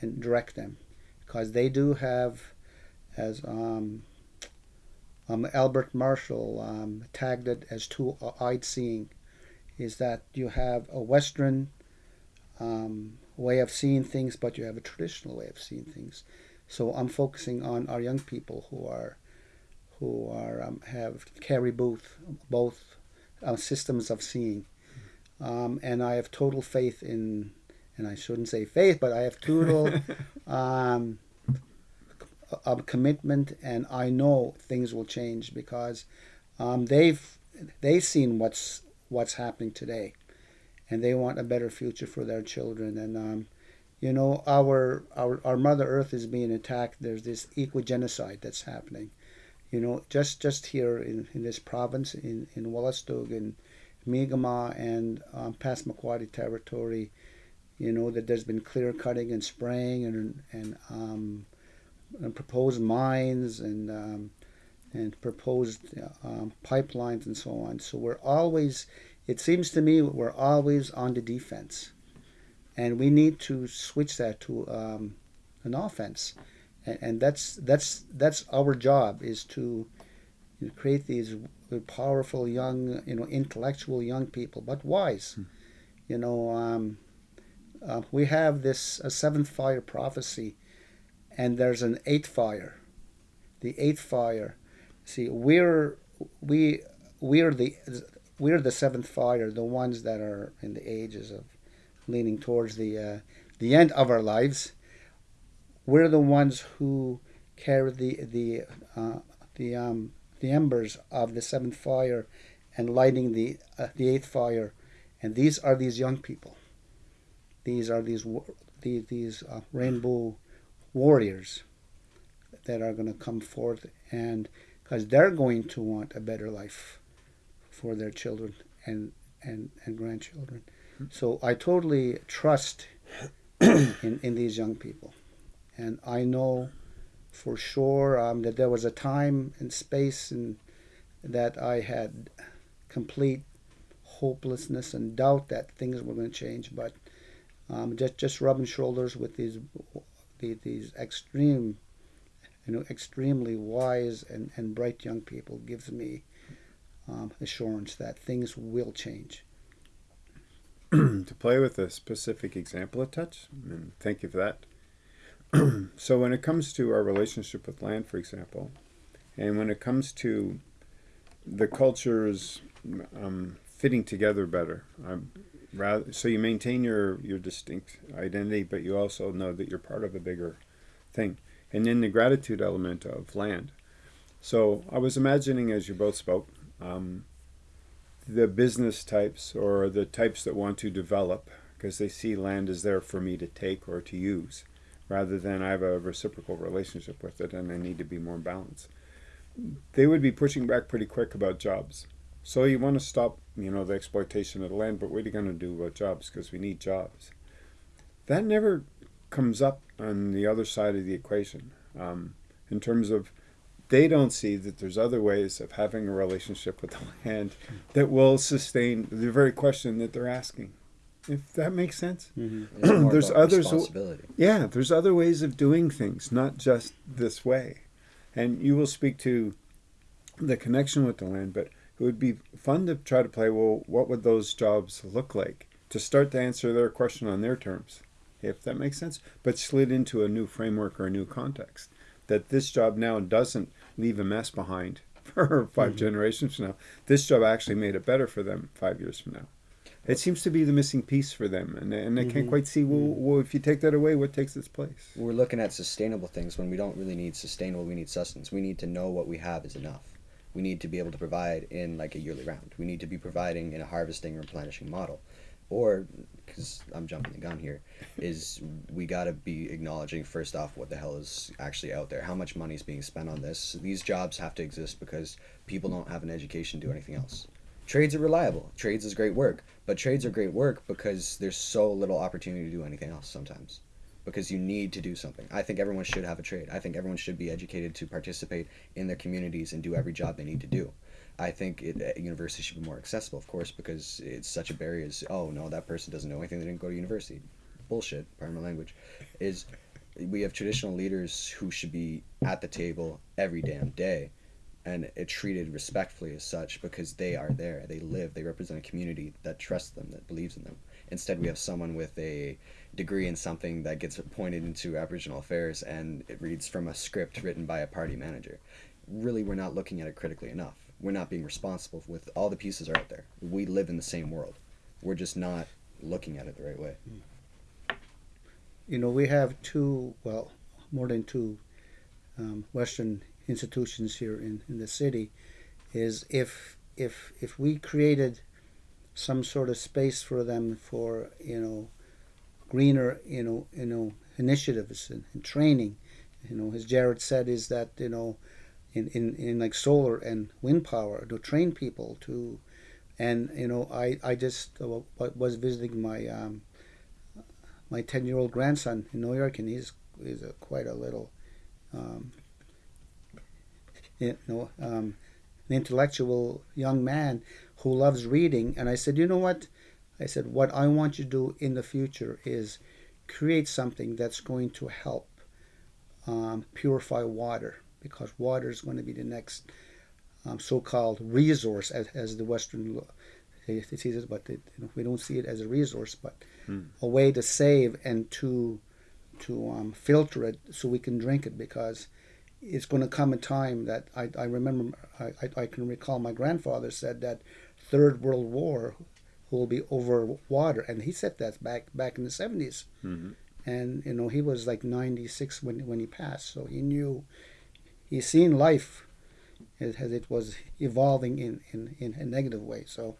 and direct them because they do have, as um, um, Albert Marshall um, tagged it as two-eyed seeing, is that you have a Western um, way of seeing things, but you have a traditional way of seeing things. So I'm focusing on our young people who are who are um, have carry both both uh, systems of seeing, um, and I have total faith in, and I shouldn't say faith, but I have total um, of commitment, and I know things will change because um, they've they've seen what's what's happening today, and they want a better future for their children. And um, you know, our our our Mother Earth is being attacked. There's this eco genocide that's happening. You know, just just here in, in this province, in in Wolastoq and Mi'kmaq and um, territory, you know that there's been clear cutting and spraying and and um, and proposed mines and um, and proposed um, pipelines and so on. So we're always, it seems to me, we're always on the defense, and we need to switch that to um, an offense, and, and, that's that's that's our job is to you know, create these powerful young, you know, intellectual young people, but wise. Hmm. You know, um, uh, we have this a seventh fire prophecy and there's an eighth fire. The eighth fire. See, we're we we're the we're the seventh fire, the ones that are in the ages of leaning towards the uh, the end of our lives. We're the ones who carry the the uh, the um, the embers of the seventh fire and lighting the uh, the eighth fire, and these are these young people. These are these these, these uh, rainbow warriors that are going to come forth and because they're going to want a better life for their children and and, and grandchildren. So I totally trust in, in these young people. And I know for sure um, that there was a time and space and that I had complete hopelessness and doubt that things were going to change. But um, just just rubbing shoulders with these the, these extreme, you know, extremely wise and, and bright young people gives me um, assurance that things will change. to play with a specific example a touch, and thank you for that. so when it comes to our relationship with land, for example, and when it comes to the cultures um, fitting together better, um, rather so you maintain your your distinct identity but you also know that you're part of a bigger thing and then the gratitude element of land so i was imagining as you both spoke um, the business types or the types that want to develop because they see land as there for me to take or to use rather than i have a reciprocal relationship with it and i need to be more balanced they would be pushing back pretty quick about jobs so you want to stop, you know, the exploitation of the land, but what are you going to do about jobs? Because we need jobs. That never comes up on the other side of the equation um, in terms of they don't see that there's other ways of having a relationship with the land that will sustain the very question that they're asking. If that makes sense, mm-hmm. there's others. Yeah, there's other ways of doing things, not just this way. And you will speak to the connection with the land, but it would be fun to try to play well what would those jobs look like to start to answer their question on their terms if that makes sense but slid into a new framework or a new context that this job now doesn't leave a mess behind for 5 mm-hmm. generations from now this job actually made it better for them five years from now It seems to be the missing piece for them, and and they can't Mhm. quite see. Well, well, if you take that away, what takes its place? We're looking at sustainable things when we don't really need sustainable. We need sustenance. We need to know what we have is enough. We need to be able to provide in like a yearly round. We need to be providing in a harvesting, replenishing model, or because I'm jumping the gun here, is we got to be acknowledging first off what the hell is actually out there. How much money is being spent on this? These jobs have to exist because people don't have an education to do anything else. Trades are reliable. Trades is great work, but trades are great work because there's so little opportunity to do anything else sometimes because you need to do something. I think everyone should have a trade. I think everyone should be educated to participate in their communities and do every job they need to do. I think it, university should be more accessible, of course, because it's such a barrier. Is oh no, that person doesn't know anything. They didn't go to university. Bullshit. Pardon my language. Is we have traditional leaders who should be at the table every damn day, and it treated respectfully as such because they are there. They live. They represent a community that trusts them, that believes in them. Instead, we have someone with a degree in something that gets appointed into Aboriginal affairs and it reads from a script written by a party manager. Really, we're not looking at it critically enough. We're not being responsible with all the pieces are out there. We live in the same world. We're just not looking at it the right way. You know, we have two, well, more than two um, Western institutions here in, in the city. Is if if if we created some sort of space for them for you know greener you know you know initiatives and, and training, you know, as Jared said, is that you know in, in, in like solar and wind power to train people to and you know I, I just uh, was visiting my um, my 10 year old grandson in New York and he's he's a, quite a little um, you know um, an intellectual young man who loves reading. And I said you know what? I said what I want you to do in the future is create something that's going to help um, purify water because water is going to be the next um, so-called resource as, as the Western they they see it, but they, you know, we don't see it as a resource, but a way to save and to to um, filter it so we can drink it because it's going to come a time that I, I remember I, I, I can recall my grandfather said that third world war will be over water and he said that back back in the 70s Mhm. and you know he was like 96 when when he passed so he knew he seen life as, it was evolving in, in, in a negative way. So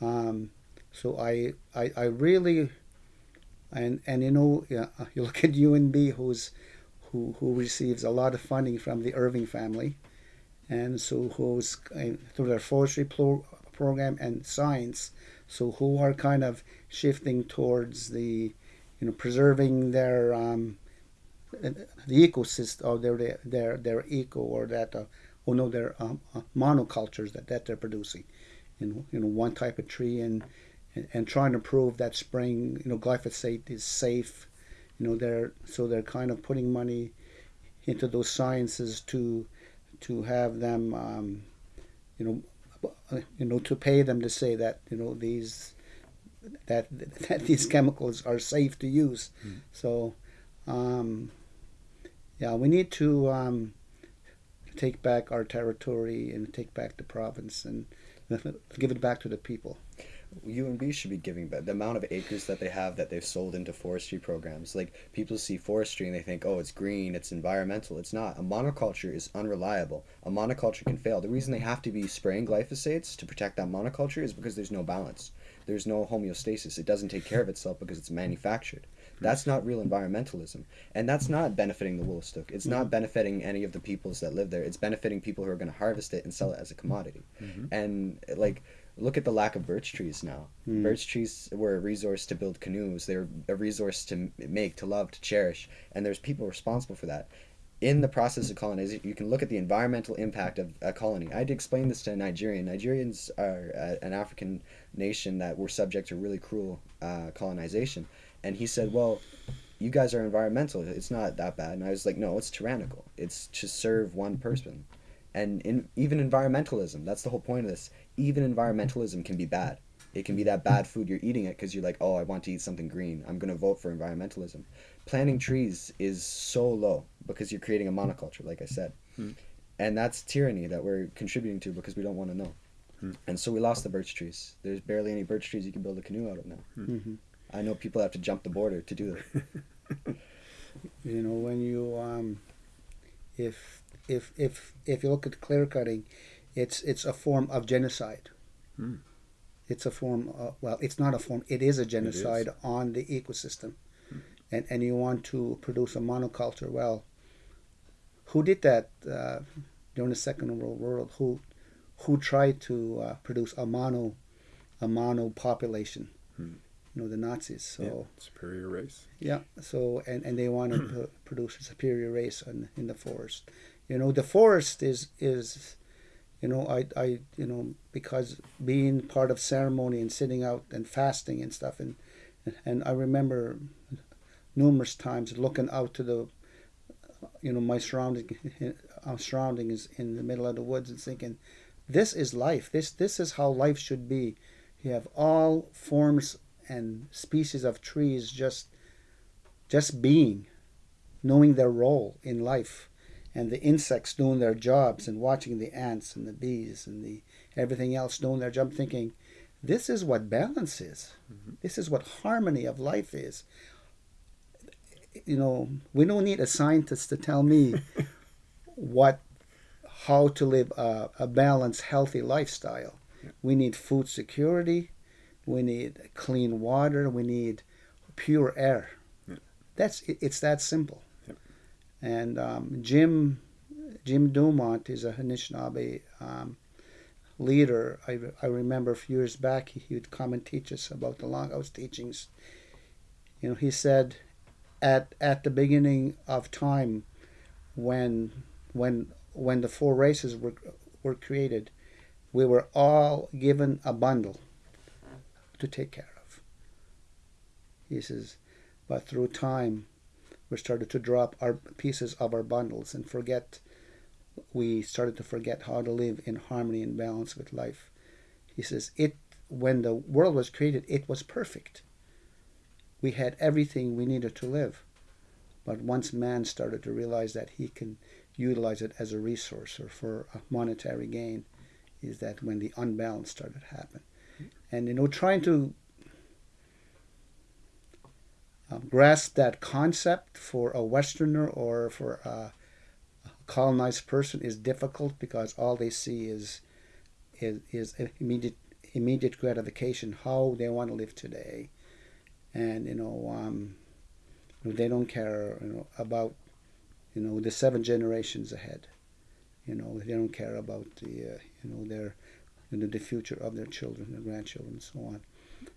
um, so I, I I really and and you know you look at UNB who's who who receives a lot of funding from the Irving family and so who's through their forestry pro- program and science so who are kind of shifting towards the you know preserving their um, the ecosystem or their their their eco or that uh, or no their um, uh, monocultures that, that they're producing. You know you know one type of tree and, and and trying to prove that spraying you know glyphosate is safe. You know they're so they're kind of putting money into those sciences to to have them um, you know you know to pay them to say that you know these that that these chemicals are safe to use. So um, yeah we need to um, take back our territory and take back the province and give it back to the people UNB should be giving back the amount of acres that they have that they've sold into forestry programs. Like people see forestry and they think, oh, it's green, it's environmental. It's not. A monoculture is unreliable. A monoculture can fail. The reason they have to be spraying glyphosates to protect that monoculture is because there's no balance. There's no homeostasis. It doesn't take care of itself because it's manufactured. That's not real environmentalism. And that's not benefiting the Wolastoq. It's not benefiting any of the peoples that live there. It's benefiting people who are going to harvest it and sell it as a commodity. And like look at the lack of birch trees now. Mm. Birch trees were a resource to build canoes. They're a resource to make, to love, to cherish, and there's people responsible for that. In the process of colonization, you can look at the environmental impact of a colony. I had to explain this to a Nigerian. Nigerians are uh, an African nation that were subject to really cruel uh, colonization, and he said, "Well, you guys are environmental. It's not that bad." And I was like, "No, it's tyrannical. It's to serve one person." And in, even environmentalism, that's the whole point of this. Even environmentalism can be bad. It can be that bad food you're eating it because you're like, oh, I want to eat something green. I'm going to vote for environmentalism. Planting trees is so low because you're creating a monoculture, like I said. Hmm. And that's tyranny that we're contributing to because we don't want to know. Hmm. And so we lost the birch trees. There's barely any birch trees you can build a canoe out of now. hmm I know people have to jump the border to do that. You know, when you um, if if if if you look at clear cutting, it's it's a form of genocide. Hmm. It's a form. Of, well, it's not a form. It is a genocide on the ecosystem, and and you want to produce a monoculture. Well, who did that uh, during the Second World War? Who who tried to uh, produce a mono a mono population? Hmm. You know, the Nazis. So. Yeah, superior race. Yeah. So and and they want to produce a superior race in in the forest. You know, the forest is is, you know, I I you know because being part of ceremony and sitting out and fasting and stuff and and I remember numerous times looking out to the you know my surrounding our surroundings in the middle of the woods and thinking this is life. This this is how life should be. You have all forms and species of trees just just being knowing their role in life and the insects doing their jobs and watching the ants and the bees and the everything else doing their job thinking this is what balance is. Mm-hmm. This is what harmony of life is. You know we don't need a scientist to tell me what how to live a, a balanced healthy lifestyle. We need food security we need clean water we need pure air. Yeah. that's it, it's that simple. Yep. and um, jim jim dumont is a Anishinaabe um, leader. I, I remember a few years back he, he would come and teach us about the longhouse teachings. You know he said at at the beginning of time when when when the four races were were created we were all given a bundle to take care of. He says but through time we started to drop our pieces of our bundles and forget we started to forget how to live in harmony and balance with life. He says it when the world was created it was perfect. We had everything we needed to live. But once man started to realize that he can utilize it as a resource or for a monetary gain, is that when the unbalance started to happen. And you know, trying to um, grasp that concept for a Westerner or for a, colonized person is difficult because all they see is is, is immediate immediate gratification, how they want to live today and you know, um, they don't care you know, about you know the seven generations ahead. You know, they don't care about the uh, you know their you know the future of their children, their grandchildren, and so on.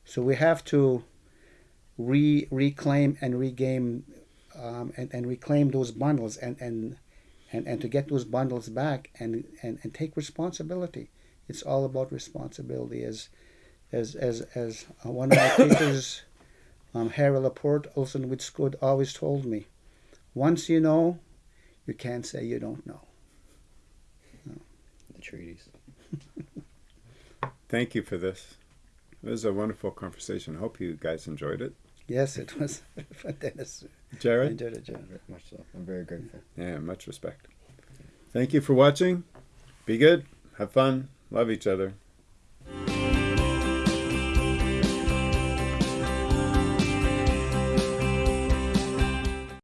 So we have to re reclaim and regain um, and, and reclaim those bundles and, and and and to get those bundles back and, and, and take responsibility. It's all about responsibility, as as as as one of my teachers um, Harry Laporte, Olson Witzgood, always told me, once you know, you can't say you don't know. The treaties. Thank you for this. It was a wonderful conversation. I hope you guys enjoyed it. Yes, it was. Dennis, I Jared? enjoyed it, John. Very much so. I'm very grateful. Yeah, much respect. Thank you for watching. Be good. Have fun. Love each other.